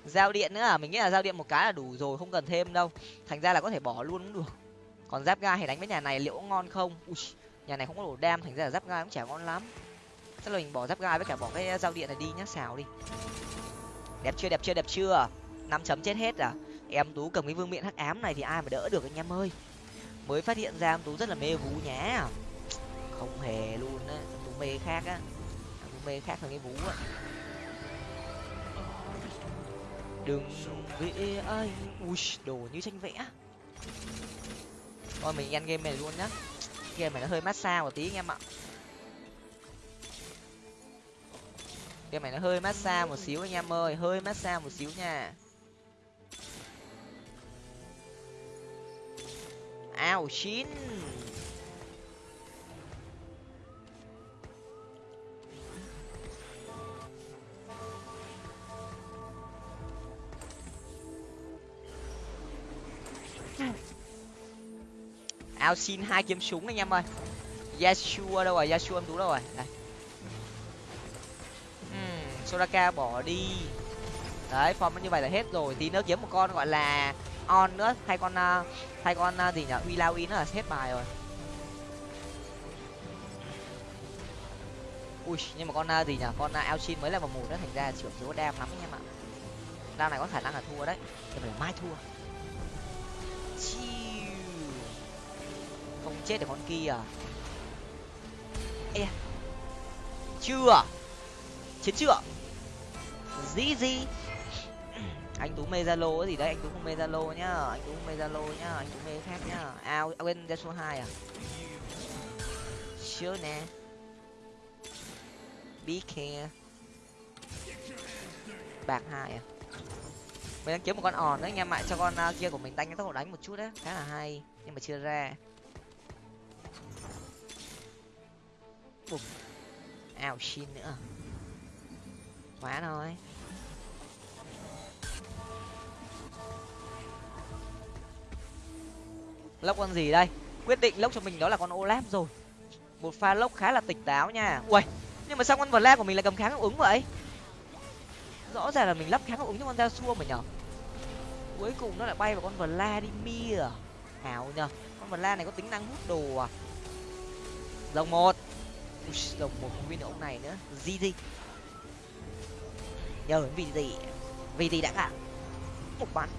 Giao điện nữa à? Mình nghĩ là giao điện một cái là đủ rồi không cần thêm đâu. Thành ra là có thể bỏ luôn cũng được. Còn giáp ga thì đánh với nhà này liệu có ngon không? Ui, nhà này không có đủ đam thành ra là giáp ga cũng chả ngon lắm. Chắc là mình bỏ giáp ga với cả bỏ cái giao điện này đi nhá xào đi. Đẹp chưa đẹp chưa đẹp chưa? Năm chấm chết hết à em tú cầm cái vương miện hắc ám này thì ai mà đỡ được anh em ơi? Mới phát hiện ra em tú rất là mê vú nhá. Không hề luôn á, em tú mê khác á. Em tú mê khác hơn cái vú á. Đừng vẽ ai, ui, đồ như tranh vẽ. Thôi, mình ăn game này luôn nhá. Game này nó hơi massage một tí anh em ạ. Game này nó hơi massage một xíu anh em ơi, hơi massage một xíu nha. Ao chín ao xin hai kiếm súng anh em ơi. Yashua đâu rồi? Yashua em đúng đâu rồi? Đây. Uhm, soraka bỏ đi. Đấy form như vậy là hết rồi. Tí nữa kiếm một con gọi là on nữa. Hay con à, uh, hay con uh, gì nhỉ? Uy lao nữa là hết bài rồi. Ui nhưng mà con uh, gì nhỉ? Con uh, Alchin mới là vào mù nữa thành ra trưởng thiếu đam lắm anh em ạ. Đam này có khả năng là thua đấy. Nhưng mà mai thua. Chiu. không chết được con kia. À Ê, chưa. Chiến chưa? Gì gì anh tú mê zalo gì đấy anh tú không mê zalo nhá. Anh tú không mê zalo nhá anh tú mê khác nhá. Ao à, quên ra số hai à? Chưa nè. Be care. Bạc hai à? Mình đang kiếm một con òn đấy anh em ạ cho con uh, kia của mình đánh cái tốc độ đánh một chút đấy khá là hay nhưng mà chưa ra. Ao xin nữa. Quá thôi. Lốc con gì đây? Quyết định lốc cho mình đó là con olaf rồi. Một pha lốc khá là tỉnh táo nha. Ui nhưng mà sao con vla của mình lại cầm kháng hiệu ứng vậy? Rõ ràng là mình lắp kháng hiệu ứng cho con da xua mà nhở? Cuối cùng nó lại bay vào con vật la đi mia hảo nhở, con vla này có tính năng hút đồ à? Dòng một. Rồng một, không biết ông này nữa. Gì gì? Nhờ vì gì? Vì gì đã cả? Một bắn.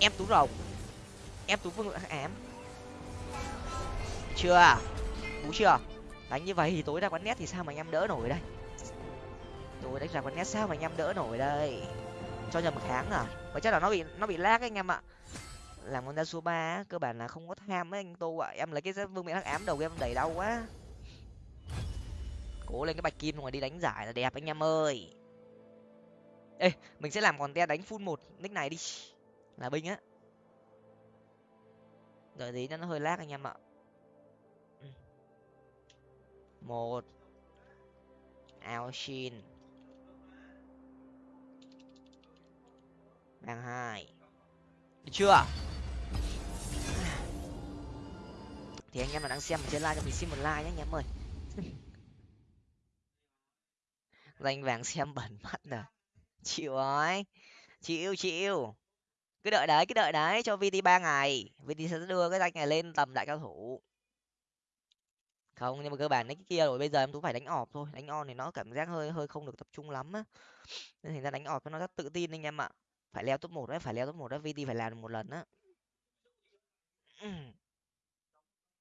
Em tú rồng. Em tú vương lượng ám. Chưa? Bú chưa? Đánh như vậy thì tối ra quán nét thì sao mà anh em đỡ nổi đây? Tối đánh ra quán nét sao mà anh em đỡ nổi đây? Cho nhầm kháng à? Và chắc là nó bị nó bị lag anh em ạ. Làm con ra số ba cơ bản là không có tham ấy anh tô ạ. Em lấy cái vương miệng hắc ám đầu em đẩy đau quá. Cố lên cái bạch kim rồi đi đánh giải là đẹp anh em ơi ê, mình sẽ làm còn te đánh full một, nick này đi. Là binh á. Đợi tí nó hơi lag anh em ạ. Ừ. Một. Ao shin. Đang hai. Được chưa? Thì anh em mà đang xem trên like cho mình xin một like nhé, anh em ơi. [LAUGHS] Danh vàng xem bẩn mắt rồi chịu rồi. Chịu chịu. Cứ đợi đấy, cứ đợi đấy, cho vt ba ngày. Vt sẽ đưa cái danh này lên tầm đại cao thủ. Không, nhưng mà cơ bản đấy cái kia rồi, bây giờ em tú phải đánh ọp thôi. Đánh on thì nó cảm giác hơi hơi không được tập trung lắm á. Nên thành ra đánh ọp nó rất tự tin anh em ạ. Phải leo top một đấy, phải leo top một đấy, vt phải làm được một lần á.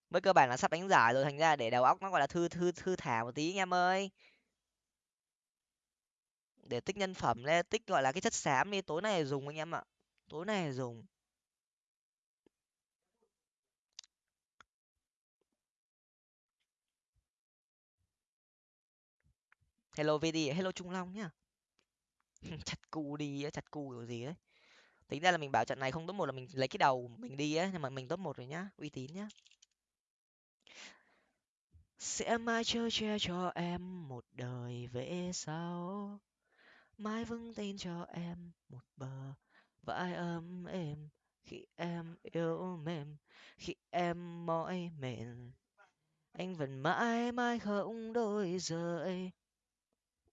Với cơ bản là sắp đánh giải rồi, thành ra để đầu óc nó gọi là thư thư thư thả một tí anh em ơi để tích nhân phẩm lên, tích, gọi là, cái chất xám đi, tối nay dùng anh em ạ, tối nay dùng. Hello vd hello trung long nhá. [LAUGHS] Chặt cu đi chặt cu kiểu gì đấy. Tính ra là mình bảo trận này không top một là mình lấy cái đầu mình đi á, nhưng mà mình top một rồi nhá, uy tín nhá. Sẽ mãi chơi che cho em một đời về sau mãi vững tin cho em một bờ, vai ấm êm, khi em yêu mềm, khi em mỏi mệt. Anh vẫn mãi mãi không đôi rời.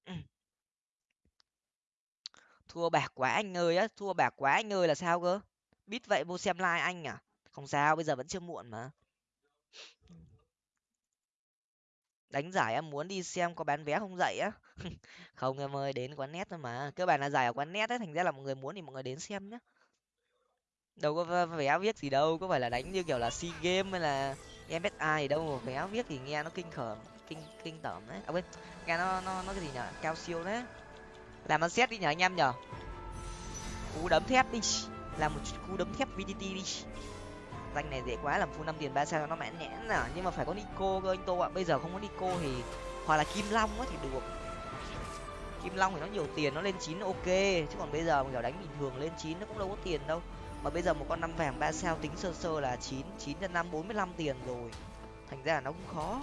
[CLEARS THROAT] Thua bạc quá anh ơi á, thua bạc quá anh ơi là sao cơ? Biết vậy vô xem like anh à? Không sao, bây giờ vẫn chưa muộn mà. Đánh giải em muốn đi xem có bán vé không dậy á? [LAUGHS] Không em ơi, đến quán net thôi mà. Cơ bản là giải ở quán net ấy, thành ra là mọi người muốn thì mọi người đến xem nhá. Đâu có vé viết gì đâu, có phải là đánh như kiểu là sea game hay là em biết ai đâu mà vé viết thì nghe nó kinh khởm, kinh kinh tởm đấy. À quên, nghe nó nó nó cái gì nhở cao siêu đấy. Làm ăn xét đi nhở anh em nhở cú đấm thép đi. Làm một cú đấm thép vdt đi danh này dễ quá, làm full năm tiền ba sao nó mãn nhẽn à nhưng mà phải có nico cơ anh tô ạ. Bây giờ không có nico thì hoặc là kim long á thì được. Kim long thì nó nhiều tiền, nó lên chín ok. Chứ còn bây giờ mình kiểu đánh bình thường lên chín nó cũng đâu có tiền đâu. Mà bây giờ một con năm vàng ba sao tính sơ sơ là chín chín nhân năm, bốn mươi lăm tiền rồi. Thành ra là nó cũng khó.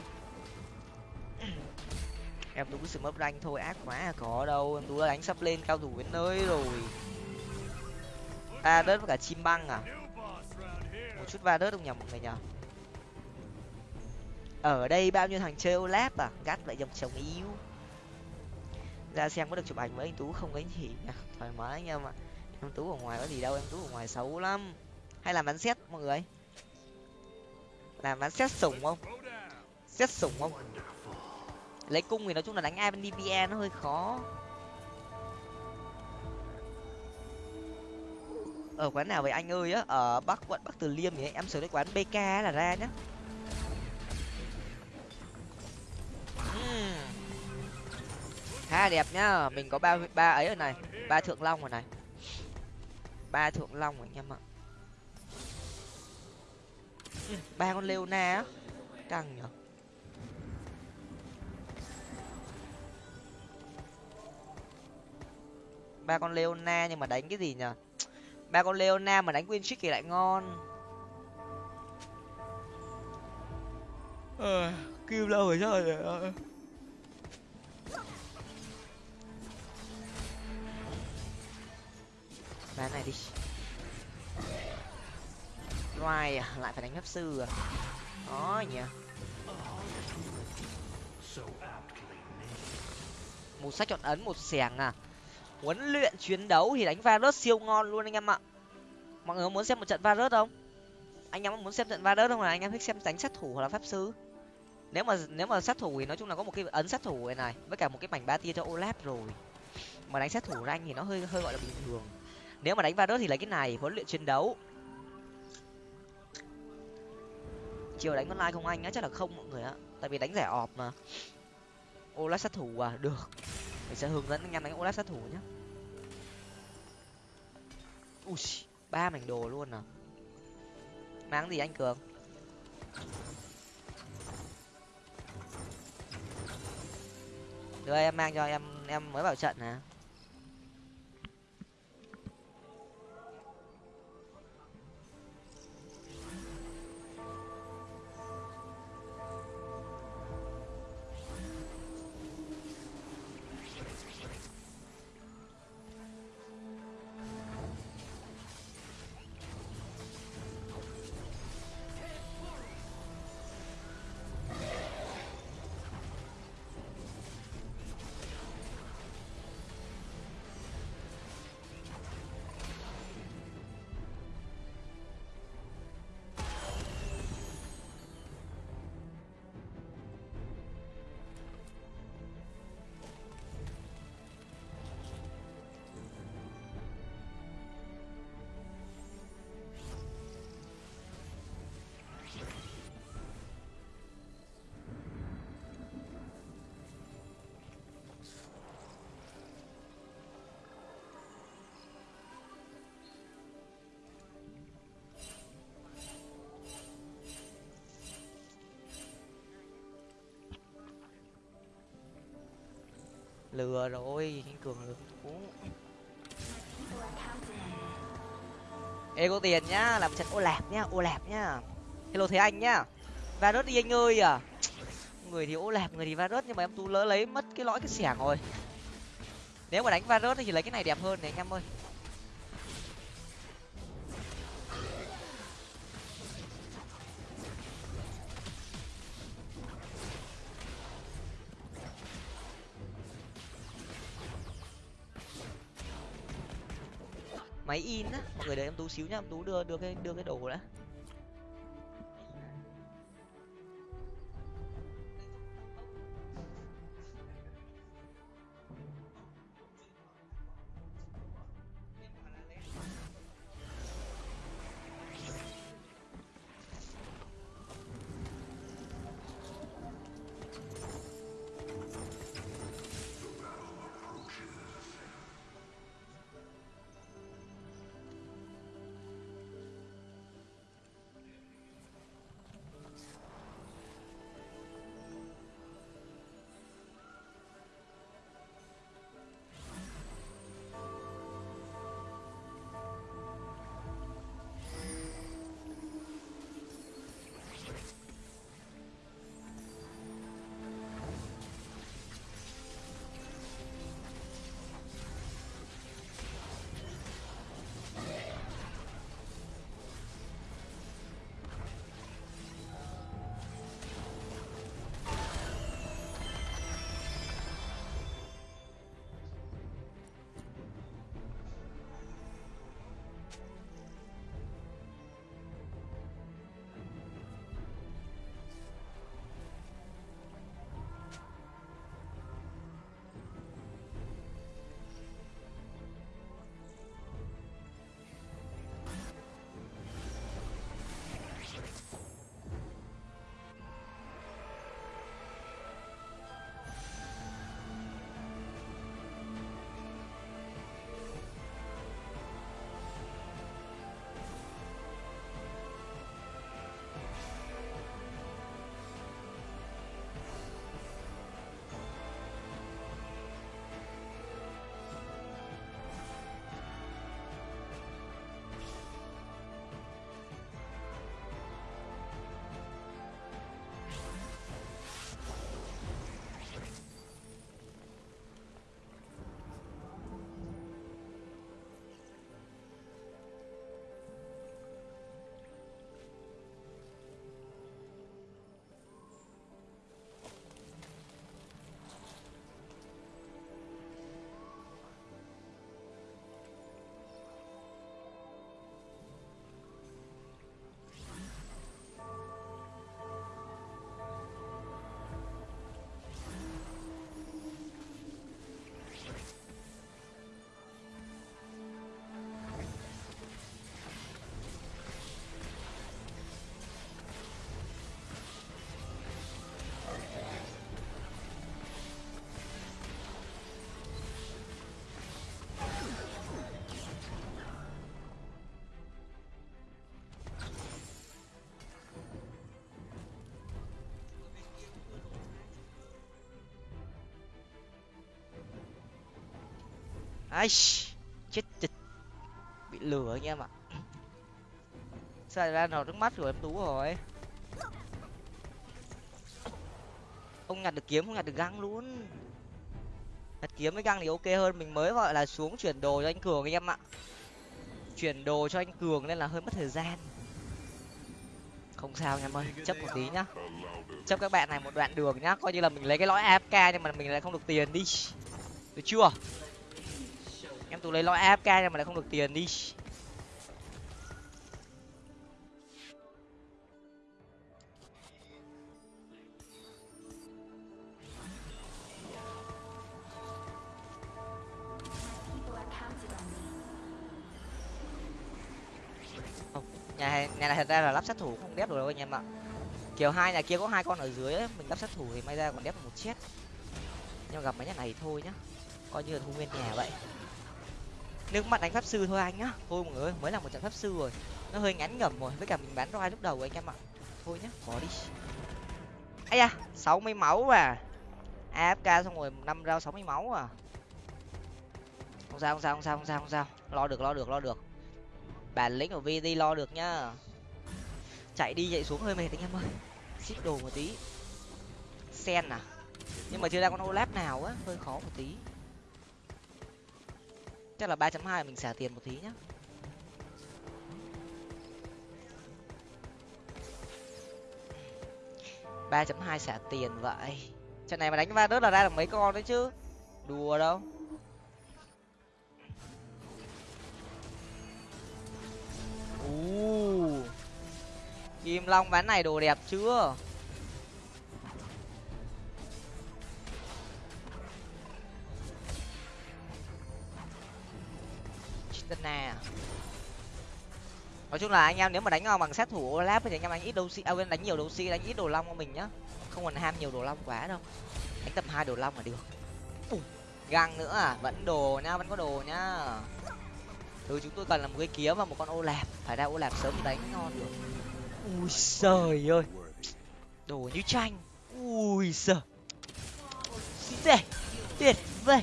[CLEARS THROAT] Em tú sự mất ranh thôi, ác quá à có đâu. Em tú đánh sắp lên cao thủ đến nơi rồi. À đất với cả chim băng à? Chút va đớt không nhầm mọi người nhở ở đây bao nhiêu thằng chơi olap à? Gắt lại dòng chồng yêu. Ra xem có được chụp ảnh với anh tú không có gì nha thoải mái anh em ạ. Em tú ở ngoài có gì đâu, em tú ở ngoài xấu lắm. Hay làm bắn xét mọi người? Làm bắn xét sủng không? Xét sủng không? Lấy cung thì nói chung là đánh ai bên avdpa nó hơi khó. Ở quán nào vậy anh ơi á? Ở bắc, quận bắc từ liêm thì em sửa cái quán bk là ra nhá. Hmm. Ha đẹp nhá. Mình có ba ba ấy ở này. Ba thượng long rồi này. Ba thượng long rồi anh em ạ. Ba con leona á. Căng nhở. Ba con leona nhưng mà đánh cái gì nhở? Ba con leona mà đánh win trick thì lại ngon. Ờ kêu lâu rồi sao rồi bán này đi. Loài à lại phải đánh pháp sư à? Đó nhỉ. Một sách chọn ấn một xẻng à huấn luyện chiến đấu thì đánh Varus siêu ngon luôn anh em ạ. Mọi người muốn xem một trận Varus không? Anh em muốn xem trận Varus không? Là anh em thích xem đánh sát thủ hoặc là pháp sư? Nếu mà nếu mà sát thủ thì nói chung là có một cái ấn sát thủ này này, với cả một cái mảnh ba tia cho Olaf rồi. Mà đánh sát thủ ra thì nó hơi hơi gọi là bình thường. Nếu mà đánh Varus thì lấy cái này, huấn luyện chiến đấu. Chiều đánh online không anh á, chắc là không mọi người á. tại vì đánh rẻ ọp mà. Olaf sát thủ à được mình sẽ hướng dẫn anh em đánh Olaf sát thủ nhé ui, ba mảnh đồ luôn à? Mang gì anh cường? Đưa em mang cho em em mới vào trận nè lừa rồi, anh cường lừa uống. ê, có tiền nhá, làm trận ô lạp nhá, ô lạp nhá. Hello thế anh nhá. Varus đi anh ơi à. Người thì ô lạp, người thì varus, nhưng mà em tú lỡ lấy mất cái lõi cái xẻng rồi. Nếu mà đánh varus thì lấy cái này đẹp hơn này, anh em ơi. Máy in á. Mọi người đợi em tú xíu nhá, em tú đưa đưa cái đưa cái đồ đã. Ai chết chịch. Bị lừa anh em ạ. Sao ra nào trước mắt rồi em tú rồi? Không nhặt được kiếm, không nhặt được găng luôn. Nhặt kiếm với găng thì ok hơn, mình mới gọi là xuống chuyển đồ cho anh cường anh em ạ. Chuyển đồ cho anh cường nên là hơi mất thời gian. Không sao anh em ơi, chấp một tí nhá. Chấp các bạn này một đoạn đường nhá, coi như là mình lấy cái lõi afk nhưng mà mình lại không được tiền đi. Được chưa? Tôi lấy lõi afk nhưng mà lại không được tiền đi. Nhà nhà này thật ra là lắp sát thủ không đép được đâu anh em ạ. Kiểu hai nhà kia có hai con ở dưới ấy, mình lắp sát thủ thì may ra còn đép được một chết nhưng gặp mấy nhà này thì thôi nhá. Coi như là thu nguyên nhà vậy nước mắt đánh pháp sư thôi anh nhá. Thôi mọi người mới là một trận pháp sư rồi. Nó hơi ngắn ngẩm rồi, với cả mình bán roi lúc đầu anh em ạ. Thôi nhá, bỏ đi. Ấy da, sáu mươi máu à. Afk xong rồi năm rau sáu mươi máu à. Không sao không sao không sao không sao không sao. Lo được lo được lo được. Bản lĩnh của vd lo được nhá. Chạy đi, chạy xuống hơi mệt anh em ơi. Ship đồ một tí. Sen à? Nhưng mà chưa ra con olap nào á, hơi khó một tí chắc là ba chấm hai mình xả tiền một tí nhá. ba chấm hai xả tiền vậy. Trận này mà đánh va đớt là ra được mấy con đấy chứ? Đùa đâu. U kim long ván này đồ đẹp chưa? Chitana nói chung là anh em nếu mà đánh bằng sát thủ Olaf thì anh em đánh ít đấu sĩ à, đánh nhiều đấu sĩ đánh ít đồ long của mình nhá. Không còn ham nhiều đồ long quá đâu. Đánh tầm hai đồ long là được. Găng nữa à? Vẫn đồ nhá vẫn có đồ nhá thứ ừ, chúng tôi cần là một cái kiếm và một con ô lạp. Phải ra ô lạp sớm thì đánh ngon được. Ui trời ơi. Đồ như tranh ui giời. Tệ tuyệt vời.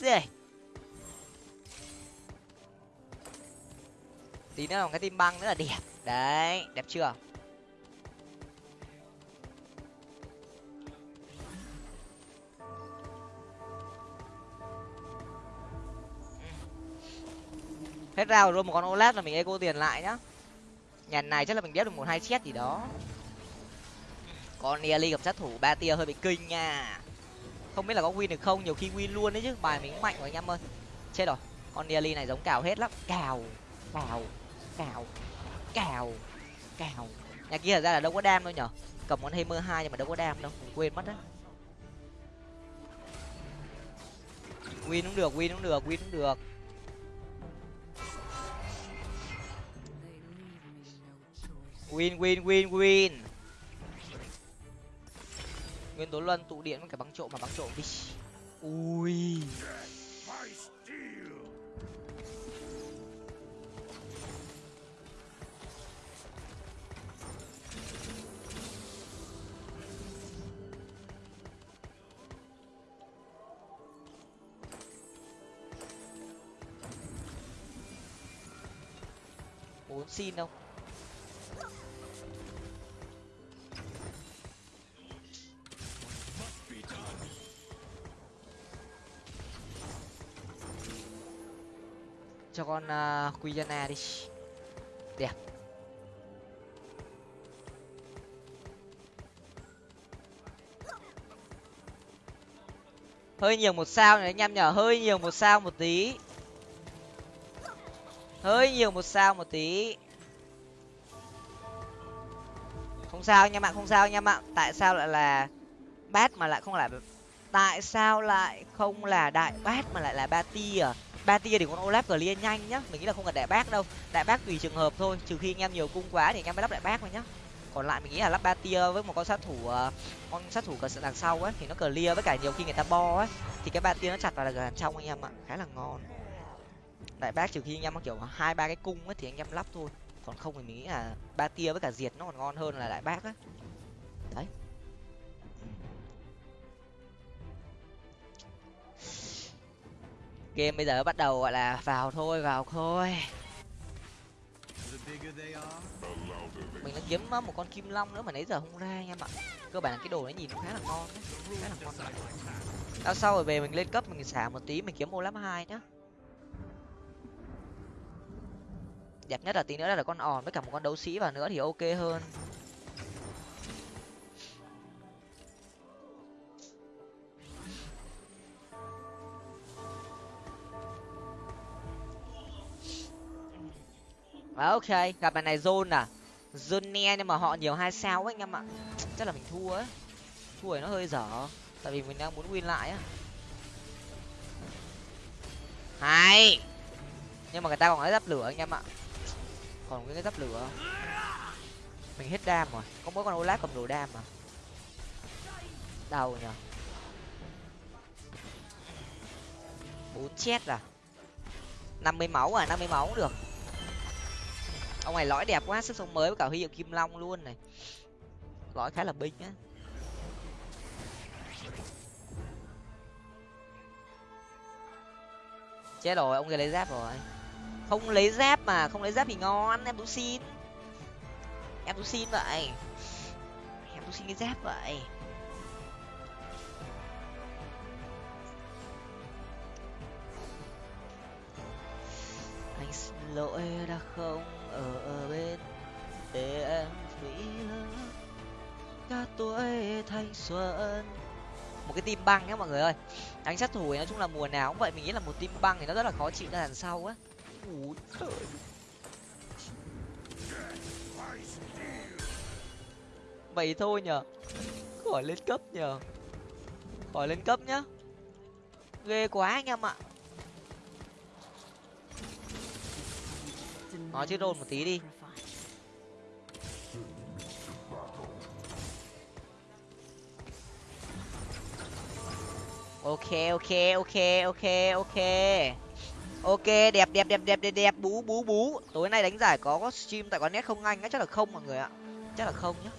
Rồi tí nữa là cái tim băng nữa là đẹp. Đấy, đẹp chưa? Hết rau rồi, một con OLED là mình eco tiền lại nhá. Nhà này chắc là mình đép được một hai chết gì đó. Con ly gặp sát thủ ba tia hơi bị kinh nha không biết là có win được không, nhiều khi win luôn đấy chứ. Bài mình mạnh rồi anh em ơi. Chết rồi. Con nearly này giống cào hết lắm. Cào cào cào cào cào. Nhà kia thật ra là đâu có đam đâu nhở. Cầm con hammer hai nhưng mà đâu có đam đâu. Mình quên mất đấy win cũng được, win cũng được, win cũng được. Win win win win nguyên tố luân tụ điện với cả băng trộm mà băng trộm đi. Ui. Bốn xin không cho con uh, Quijana đi đẹp hơi nhiều một sao này anh em nhở hơi nhiều một sao một tí. Hơi nhiều một sao một tí. Không sao anh em ạ không sao anh em ạ. Tại sao lại là bát mà lại không là tại sao lại không là đại bát mà lại là ba ti à ba tia thì con olaf clear nhanh nhá. Mình nghĩ là không cần đại bác đâu. Đại bác tùy trường hợp thôi, trừ khi anh em nhiều cung quá thì anh em mới lắp đại bác thôi nhá. Còn lại mình nghĩ là lắp ba tia với một con sát thủ ờ, con sát thủ cờ đằng sau ấy, thì nó clear với cả nhiều khi người ta bo ấy, thì cái ba tia nó chặt vào là gần trong anh em ạ. Khá là ngon. Đại bác trừ khi anh em có kiểu hai, ba cái cung ấy thì anh em lắp thôi. Còn không thì mình nghĩ là ba tia với cả diệt nó còn ngon hơn là đại bác á. Đấy. Game bây giờ bắt đầu, gọi là, vào thôi vào thôi. Mình đã kiếm một con kim long nữa mà nãy giờ không ra anh em ạ cơ bản là cái đồ nó nhìn khá là ngon đấy khá là ngon. Sau sau rồi về mình lên cấp mình xả một tí, mình kiếm ô lắm hai nhá. Đẹp nhất là tí nữa là con òn với cả một con đấu sĩ vào nữa thì ok hơn. Ok, gặp bài này zone à. Zone ne nhưng mà họ nhiều hai sao ấy anh em ạ. Chắc là mình thua ấy. Thua thì nó hơi dở, tại vì mình đang muốn win lại á. Hay. Nhưng mà người ta còn cái giáp lửa anh em ạ. Còn cái giáp lửa. Mình hết đam rồi, có mỗi con olaf cầm đồ đam mà. Đau nhở bốn chết à. năm mươi máu à năm mươi máu cũng được ông này lõi đẹp quá, sức sống mới với cả huy hiệu kim long luôn này. Lõi khá là binh á. Chết rồi, ông kia lấy giáp rồi. Không lấy giáp mà, không lấy giáp thì ngon, em tú xin. Em tú xin vậy. Em tú xin cái giáp vậy. Anh xin lỗi đã không? Ở, ở bên để em nghĩ cả tuổi thanh xuân. Một cái tim băng nhá mọi người ơi. Đánh sát thủ nói chung là mùa nào cũng vậy mình nghĩ là một tim băng thì nó rất là khó chịu ra đằng sau á. Vậy thôi nhở khỏi lên cấp nhở khỏi lên cấp nhá. Ghê quá anh em ạ nói chứ rôn một tí đi. Ok ok ok ok ok. Ok, đẹp đẹp đẹp đẹp đẹp đẹp. Bú bú bú. Tối nay đánh giải có có stream tại quán net không anh? Á chắc là không mọi người ạ. Chắc là không nhá.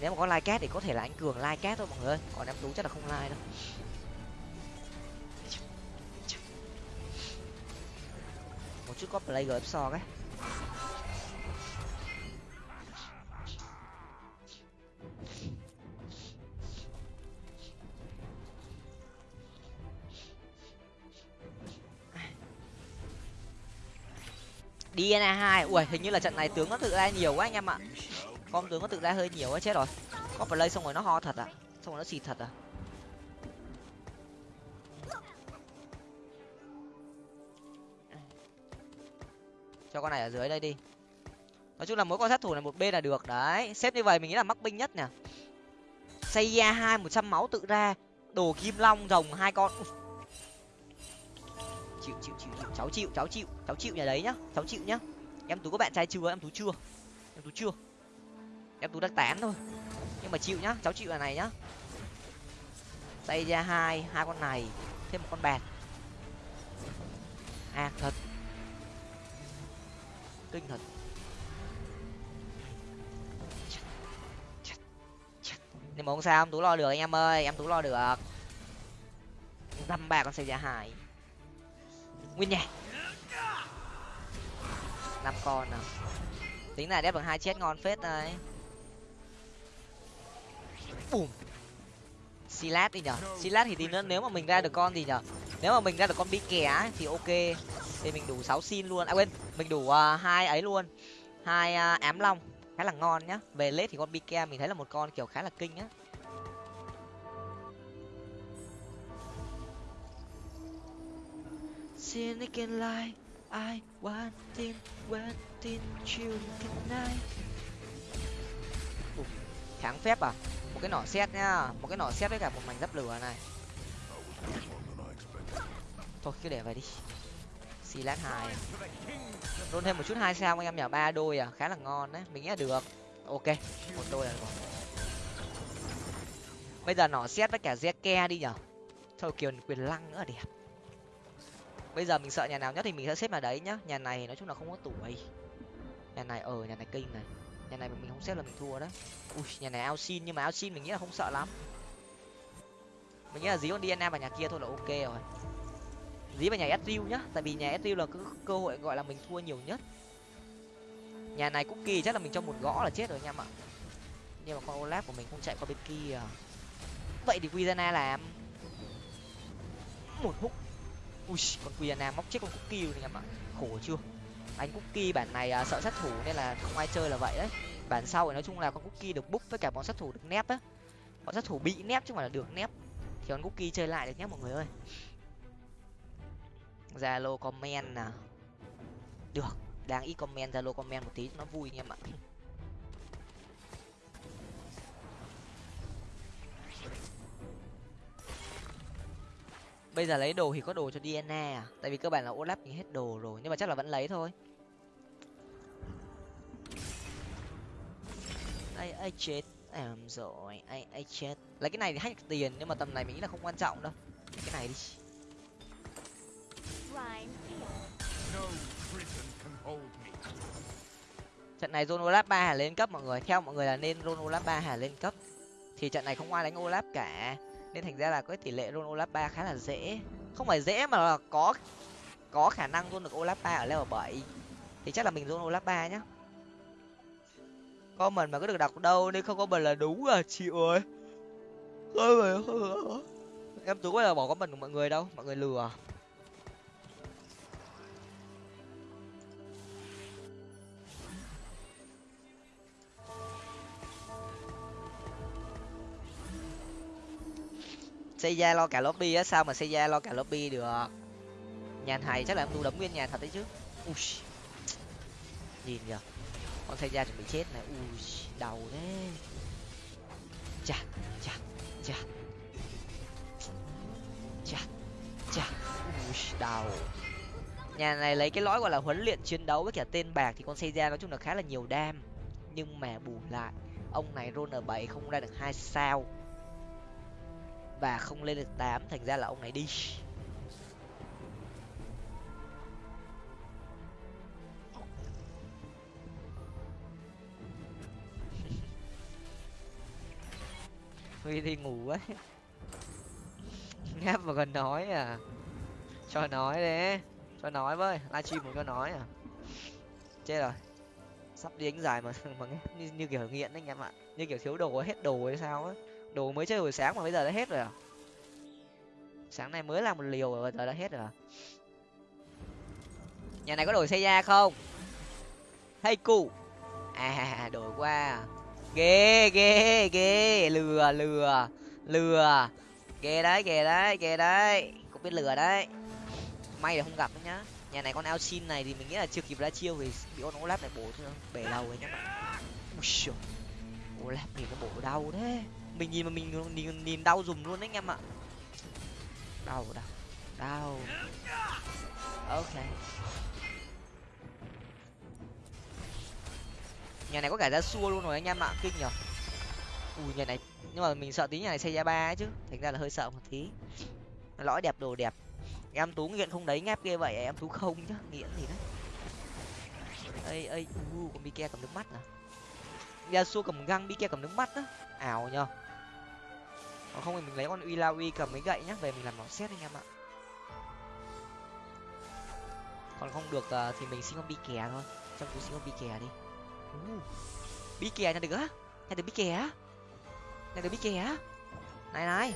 Nếu mà có like cat thì có thể là anh cường like cat thôi mọi người còn em tú chắc là không like đâu. Một có play gf so cái DNA hai, ui, hình như là trận này tướng nó tự ra nhiều quá anh em ạ. Con tướng nó tự ra hơi nhiều quá, chết rồi. Có play xong rồi nó ho thật à? Xong rồi nó xịt thật à? Cho con này ở dưới đây đi. Nói chung là mỗi con sát thủ này một bên là được, đấy. Xếp như vậy mình nghĩ là mắc binh nhất nè xây ra hai một trăm máu tự ra, đồ kim long rồng hai con. Chịu chịu chịu chịu. Cháu chịu cháu chịu cháu chịu nhà đấy nhá, cháu chịu nhá. Em tú có bạn trai chưa? Em tú chưa? Em tú chưa? Em tú đang tán thôi. Nhưng mà chịu nhá, cháu chịu là này nhá. Xây ra hai hai con này, thêm một con bạc. À thật kinh thật nhưng mà không sao em tú lo được anh em ơi, em tú lo được. Dăm ba con xe ra hải. Nguyên nhảy năm con nào. Tính là đép bằng hai chết ngon phết đấy. Bùm. Silat đi nhở? Silat thì tí nữa nếu mà mình ra được con gì nhở? Nếu mà mình ra được con bi kè thì ok. Thì mình đủ sáu xin luôn. À quên mình đủ uh, hai ấy luôn. Hai uh, ám long. Khá là ngon nhá. Về lết thì con bi mình thấy là một con kiểu khá là kinh á. Sin again like I wanting wanting you tonight. Kháng phép à? Một cái nỏ xét nhá. Một cái nỏ xét với cả một mảnh giáp lửa này thôi, cứ để vậy đi. Xì lát hai. Luôn thêm một chút hai sao anh em nhở ba đôi à? Khá là ngon đấy. Mình nghĩ là được. Ok. Một đôi là được bây giờ nỏ xét với cả ke đi nhở thôi, kiều, quyền lăng nữa đẹp. Bây giờ mình sợ nhà nào nhất thì mình sẽ xếp vào đấy nhá. Nhà này nói chung là không có tuổi. Nhà nhà này ở nhà này kinh này. Nhà này mình không xếp là mình thua đấy. Ui, nhà này ao xin, nhưng mà ao xin mình nghĩ là không sợ lắm. Mình nghĩ là dí con dna vào nhà kia thôi là ok rồi dí vào nhà Ezreal nhá tại vì nhà Ezreal là cứ cơ hội gọi là mình thua nhiều nhất. Nhà này cookie chắc là mình cho một gõ là chết rồi anh em ạ. Nhưng mà con olaf của mình không chạy qua bên kia. Vậy thì Quizana làm. Một hút. Ui con Quizana móc chết con cookie rồi anh em ạ. Khổ chưa? Anh cookie bản này à, sợ sát thủ nên là không ai chơi là vậy đấy. Bản sau thì nói chung là con cookie được búp với cả bọn sát thủ được nép á. Bọn sát thủ bị nép chứ không phải là được nép. Thì con cookie chơi lại được nhé mọi người ơi zalo comment nè được đang ít comment, zalo comment một tí cho nó vui anh em ạ. Bây giờ lấy đồ thì có đồ cho dna à? Tại vì cơ bản là olaf thì hết đồ rồi, nhưng mà chắc là vẫn lấy thôi. Ai ai chết? Em rồi ai ai chết? Lấy cái này thì hack tiền, nhưng mà tầm này mình nghĩ là không quan trọng đâu. Cái này đi trận này Zone Olaf ba hà lên cấp mọi người. Theo mọi người là nên Zone Olaf ba hà lên cấp. Thì trận này không ai đánh Olaf cả. Nên thành ra là có tỷ lệ Zone Olaf ba khá là dễ. Không phải dễ mà là có có khả năng luôn được Olaf ba ở level bảy. Thì chắc là mình Zone Olaf ba nhá. Comment mà có được đọc đâu nên không có mình là đúng à chịu rồi em tú bây giờ bỏ comment của mọi người đâu? Mọi người lừa xây ra lo cả lobby á, sao mà xây ra lo cả lobby được? Nhà thầy chắc là em tu đấm nguyên nhà thật đấy chứ. Ui. Nhìn kìa. Con xây ra chuẩn bị chết này. Ui, đau thế. Chà chà chà. Chà chà. Ui, đau. Nhà này lấy cái lõi gọi là huấn luyện chiến đấu với cả tên bạc thì con xây ra nói chung là khá là nhiều đam. Nhưng mà bù lại, ông này roll r bảy không ra được hai sao và không lên được tám thành ra là ông này đi. [LAUGHS] Huy đi ngủ ấy [LAUGHS] ngáp mà còn nói à. Cho nói đấy cho nói với livestream một cho nói à. Chết rồi. Sắp đi đánh dài mà [LAUGHS] mà nghe như, như kiểu nghiện đấy anh em ạ. Như kiểu thiếu đồ hết đồ hay sao á đồ mới chơi hồi sáng mà bây giờ đã hết rồi à? Sáng nay mới làm một liều rồi, giờ đã hết rồi à? Nhà này có đổi xe da không? Hay cụ à đổi qua. Ghê ghê ghê. Lừa lừa. Lừa. Ghê đấy ghê đấy ghê đấy. Cũng biết lừa đấy. May là không gặp đấy nhá. Nhà này con ao xin này thì mình nghĩ là chưa kịp ra chiêu vì bị con olap này bổ bể đầu rồi nhá. Bạn olaf nhìn nó bổ đau thế mình nhìn mà mình nhìn, nhìn đau dùng luôn đấy anh em ạ. Đau đau đau. Ok. Nhà này có cả ra xua luôn rồi anh em ạ kinh nhở. Ui nhà này nhưng mà mình sợ tí nhà này xây ra ba ấy chứ. Thành ra là hơi sợ một tí. Lõi đẹp đồ đẹp. Em tú nghiện không đấy ngáp ghê vậy em tú không chứ nghiện gì đấy. Ây ây u con bike cầm nước mắt à? Xua cầm găng bike cầm nước mắt á. Ảo nhở còn không thì mình lấy con uy la uy cầm mấy gậy nhá về mình làm nó xét anh em ạ. Còn không được uh, thì mình xin con bi kè thôi. Trong túi xin con bi kè đi. Uh, bi kè nhận được á? Nhận được bi kè á? Nhận được bi kè á? Này này.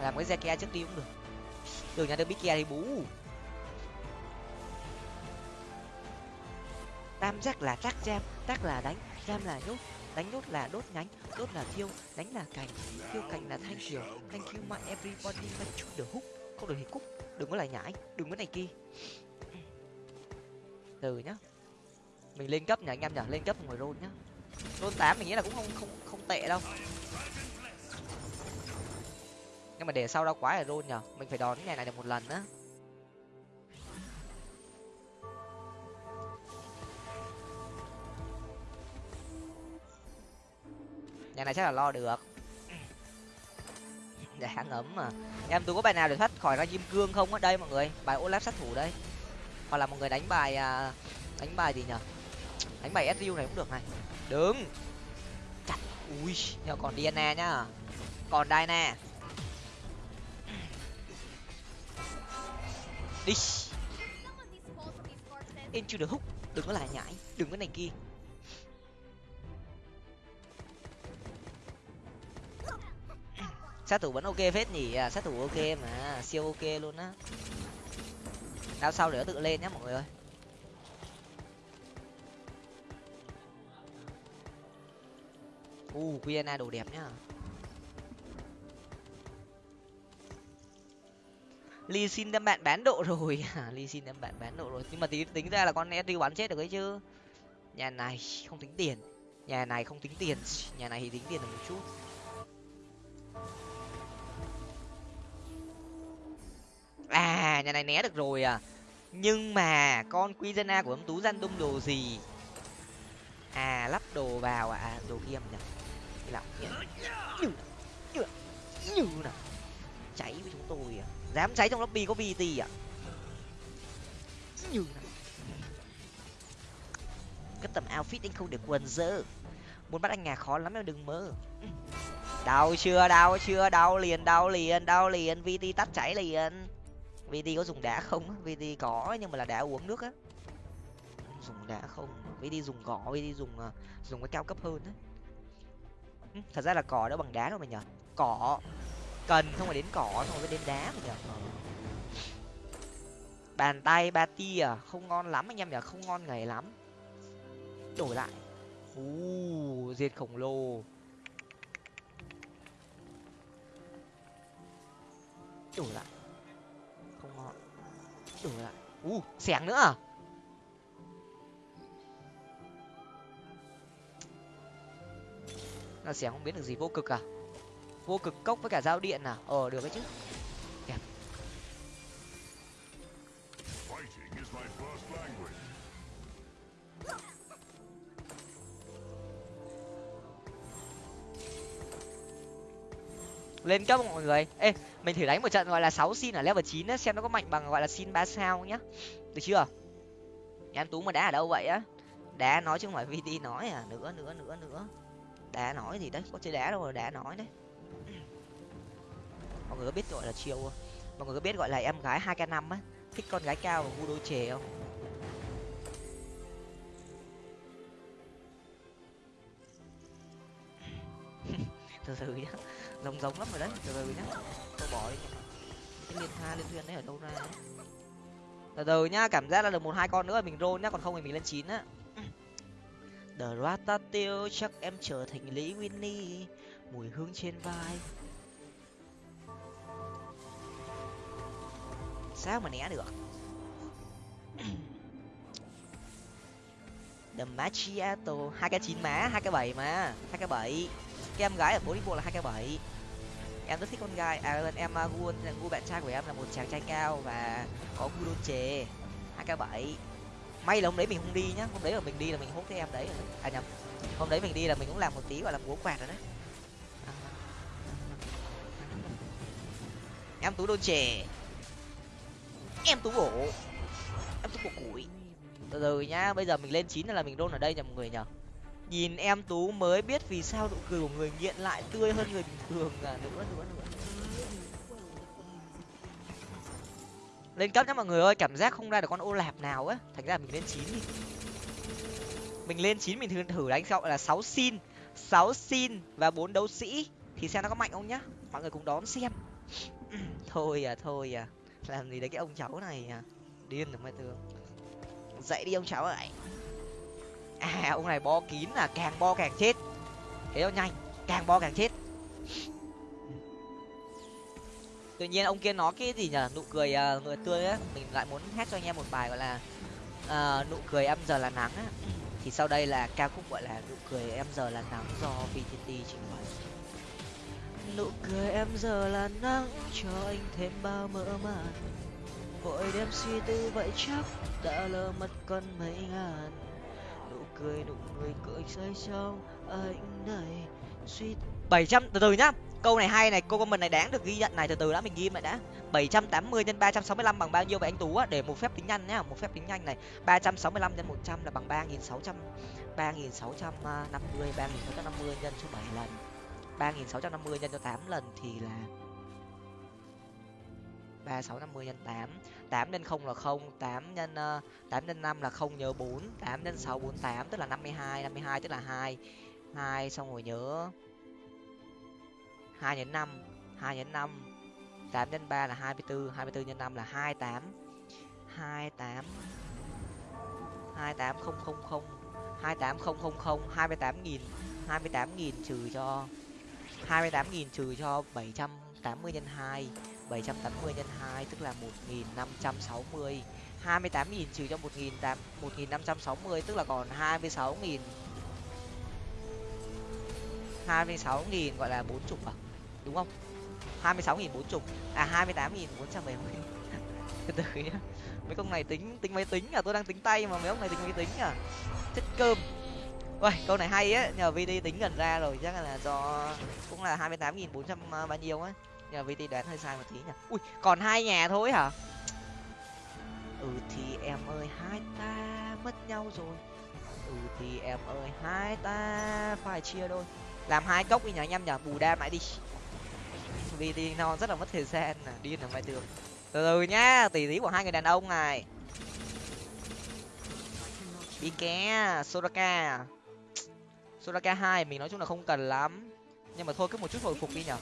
Làm cái xe trước đi cũng được. Đường nhận được bi kè thì bú. Tam giác là trắc jam trắc là đánh jam là nhốt đánh đốt là đốt nhánh, đốt là thiêu, đánh là cành. Thiêu cành là thanh kiều thank you, my everybody, my chút được hút. Không được thì cúc đừng có lại nhảy đừng có này kia. Từ nhá. Mình lên cấp nhỉ anh em nhỉ? Lên cấp ngồi rôn nhá. Rôn tám mình nghĩ là cũng không không không tệ đâu. Nhưng mà để sau đau quá là rôn nhở mình phải đón ngày này được một lần á. Nhà này chắc là lo được. Để dạ ấm mà. Em, tôi có bài nào để thoát khỏi ra kim cương không ở đây, mọi người. Bài olaf sát thủ đây. Hoặc là một người đánh bài à, đánh bài gì nhở đánh bài su này cũng được này. Đứng. Chặt. Ui, nhờ còn diana nhá. Còn diana đi. Into the hook. Đừng có lại nhảy. Đừng có này kia. Sát thủ vẫn ok phết nhỉ? À, sát thủ ok mà siêu ok luôn á. Đao sau để nó tự lên nhá mọi người ơi. U uh, qna đồ đẹp nhá. Ly xin đem bạn bán độ rồi. [LAUGHS] À, Ly xin đem bạn bán độ rồi. Nhưng mà tính tính ra là con Edu bắn chết được ấy chứ. Nhà này không tính tiền. Nhà này không tính tiền. Nhà này thì tính tiền được một chút. À nhà này né được rồi à. Nhưng mà con Quizena của ông tú gian đung đồ gì? À lắp đồ vào à? à đồ kia nhỉ. Nhỉ lọc như như như nào. Cháy với chúng tôi à. Dám cháy trong lobby có vt à? Như nào. Cái tầm outfit anh không được quần dơ. Muốn bắt anh nhà khó lắm em, đừng mơ. Đau chưa đau chưa? Đau liền đau liền đau liền. Vt tắt cháy liền vd có dùng đá không vd có, nhưng mà là đá uống nước á. Dùng đá không? Vd dùng cỏ vd dùng ờ, dùng cái cao cấp hơn á. Thật ra là cỏ đó bằng đá đâu mà nhở cỏ. Cần không phải đến cỏ không phải đến đá mà nhở bàn tay ba tia à? không ngon lắm anh em nhở không ngon ngày lắm. Đổi lại. U diệt khổng lồ. Đổi lại không ngon. Đổi lại. U, xẻng nữa à? Là xẻng không biết được gì, vô cực à? Vô cực cốc với cả dao điện à? Ờ được đấy chứ. Lên cấp mọi người? Ê, mình thử đánh một trận gọi là sáu xin ở level chín xem nó có mạnh bằng gọi là xin ba sao nhá. Được chưa? Em tú mà đá ở đâu vậy á? Đá nói chứ không phải vt nói à nữa nữa nữa nữa. Đá nói gì đấy, có chơi đá đâu mà đá nói đấy. Mọi người có biết gọi là chiều không? Mọi người có biết gọi là em gái hai k năm á, thích con gái cao và ngu đôi chề không? [LAUGHS] Từ từ nhá giống giống lắm rồi đấy, từ từ nhá. Tôi bỏ đi. Cái liên tha, liên thuyền đấy ở đâu ra đấy? Từ từ nhá, cảm giác là được một hai con nữa, mình roll nhá, còn không thì mình lên chín á. The Ratatouille chắc em trở thành Lý Winnie, mùi hương trên vai. Sao mà né được? The Macchiato, hai cái chín má, hai cái bảy mà hai cái bảy em gái ở bố đi bộ là hai k bảy. Em rất thích con gái. À vâng, em à, gu gu bạn trai của em là một chàng trai cao và có gu đôn chề. Hai k bảy. May là hôm đấy mình không đi nhá. Hôm đấy là mình đi là mình hốt cái em đấy. À nhầm. Hôm đấy mình đi là mình cũng làm một tí, gọi là múa quạt rồi đấy. À. Em tú đôn chè em tú bổ. Em tú bổ củi. Từ từ nhá. Bây giờ mình lên chín là mình đôn ở đây nhầm người nhở nhìn em tú mới biết vì sao nụ cười của người nghiện lại tươi hơn người bình thường à. Nữa nữa nữa lên cấp nhá mọi người ơi, cảm giác không ra được con ô lạp nào á. Thành ra mình lên chín đi. Mình lên chín mình thử thử đánh gọi là sáu xin. Sáu xin và bốn đấu sĩ. Thì xem nó có mạnh không nhá. Mọi người cùng đón xem. [CLEARS THROAT] Thôi à thôi à. Làm gì đấy cái ông cháu này à. Điên rồi mai tường dậy đi ông cháu ơi à ông này bo kín là càng bo càng chết. Thế nó nhanh càng bo càng chết. Tự nhiên ông kia nói cái gì nhở? Nụ cười à, uh, người tươi á mình lại muốn hát cho anh em một bài gọi là uh, nụ cười em giờ là nắng á. Thì sau đây là ca khúc gọi là nụ cười em giờ là nắng do vtt trình bày. Nụ cười em giờ là nắng cho anh thêm bao mơ màng. Vội đem suy tư vậy chắc đã lỡ mất con mấy ngàn cười, nụ cười cười rơi trong anh này suy bảy trăm, từ từ nhá. Câu này hay này câu comment này đáng được ghi nhận này, từ từ đã, mình ghi lại đã. 780 nhân 365 bằng bao nhiêu vậy anh tú á? Để một phép tính nhanh nhá, một phép tính nhanh này. 365 nhân 100 là bằng 3600 3650 3650 nhân số 7 lần. 3650 nhân cho 8 lần thì là ba sáu năm mươi nhân 8 tám nhân không là không, tám nhân ờ, tám nhân năm là không nhớ bốn, tám nhân sáu bốn tám, tức là năm mươi hai, năm mươi hai tức là hai hai xong rồi nhớ hai nhân năm, hai nhân năm, tám nhân ba là hai mươi bốn hai mươi bốn nhân năm là hai tám hai tám hai tám không không không, hai tám không không không, hai mươi tám nghìn, hai mươi tám nghìn trừ cho, hai mươi tám nghìn trừ cho bảy trăm tám mươi nhân hai. 780 nhân 2 tức là 1560 28.000 trừ cho 1.560 tức là còn 26.000 26.000 gọi là 40 à đúng không? 26.000 40 à 28.470 [LAUGHS] từ từ nhá. Mấy con này tính tính máy tính à? Tôi đang tính tay mà mấy ông này tính máy tính à? Chất cơm. Uầy, câu này hay á, nhờ VD tính gần ra rồi, chắc là do cũng là 28.400 à, bao nhiêu á nhờ vt đoán hơi sai một tí nhỉ. Ui, còn hai nhà thôi hả? Ừ thì em ơi, hai ta mất nhau rồi. Ừ thì em ơi, hai ta phải chia đôi. Làm hai cốc đi nhỉ anh em nhỉ, bù đam lại đi. Vt nó rất là mất thời gian nè điên ở ngoài tường từ từ nhá tỷ tí của hai người đàn ông này. Đi ké, soraka. Soraka hai, mình nói chung là không cần lắm. Nhưng mà thôi, cứ một chút hồi phục đi nhở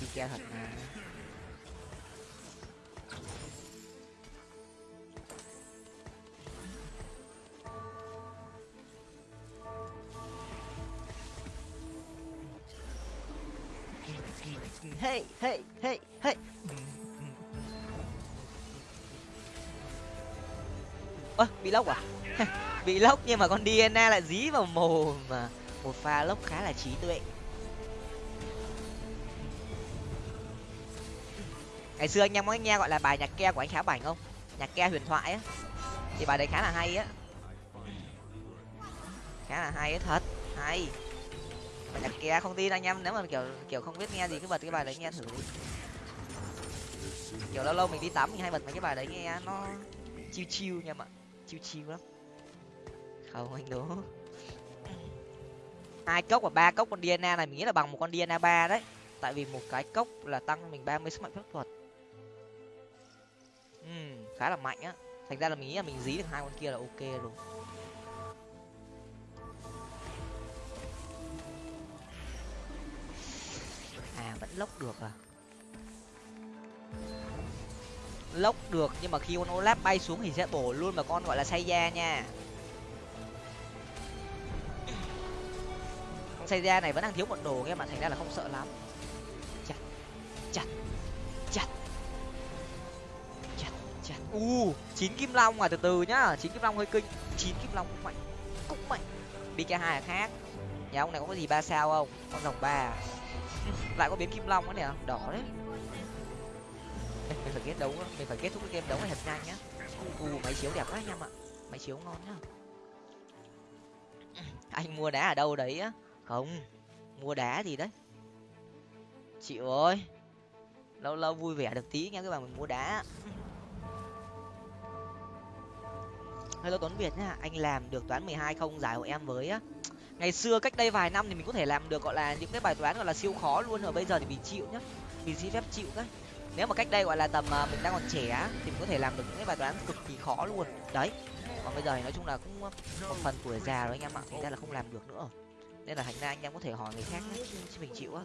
đi chơi thật mà hey hey hey hey. Ơ, bị lốc à? [LAUGHS] Bị lốc nhưng mà con dna lại dí vào mồm mà. Một pha lốc khá là trí tuệ. Ngày xưa anh em có nghe gọi là bài nhạc ke của anh khá bảnh không? Nhạc ke huyền thoại á. Thì bài đấy khá là hay á. Khá là hay á, thật. Hay. Bài nhạc ke không tin anh em, nếu mà kiểu kiểu không biết nghe gì, cứ bật cái bài đấy nghe thử kiểu lâu lâu mình đi tắm mình hay bật mấy cái bài đấy nghe nó chiêu chiêu nha mọi chiêu chiêu lắm. Không, anh đố. Hai cốc và ba cốc con dna này mình nghĩ là bằng một con dna ba đấy. Tại vì một cái cốc là tăng mình ba mươi sức mạnh phép thuật ừ, khá là mạnh á. Thành ra là mình nghĩ là mình dí được hai con kia là ok rồi à vẫn lốc được à? Lốc được nhưng mà khi con olap bay xuống thì sẽ bổ luôn vào con gọi là say da nha. Con say da này vẫn đang thiếu một đồ nghe mà thành ra là không sợ lắm. Chặt chặt. Chặt u chín kim long à từ từ nhá. Chín kim long hơi kinh. Chín kim long cũng mạnh. Cũng mạnh. Cái hai là khác. Nhà ông này có cái gì ba sao không? Con rồng ba à? [LAUGHS] lại có biến kim long nữa nè. Đỏ đấy. Mình phải kết đấu mình phải kết thúc cái game đấu này thật nhanh nhá. U máy chiếu đẹp quá anh em ạ. Máy chiếu ngon nhá. [CLEARS THROAT] Anh mua đá ở đâu đấy á? Không mua đá gì đấy? Chịu ơi lâu lâu vui vẻ được tí nha các bạn mình mua đá hello tuấn việt nhá, anh làm được toán mười hai không, giải hộ em với á. Ngày xưa cách đây vài năm thì mình có thể làm được gọi là những cái bài toán gọi là siêu khó luôn rồi bây giờ thì mình chịu nhá. Mình xin phép chịu đấy. Nếu mà cách đây gọi là tầm à, mình đang còn trẻ thì mình có thể làm được những cái bài toán cực kỳ khó luôn. Đấy, còn bây giờ thì nói chung là cũng à, một phần tuổi già rồi anh em ạ, thành ra là không làm được nữa. Nên là thành ra anh em có thể hỏi người khác chứ mình chịu á.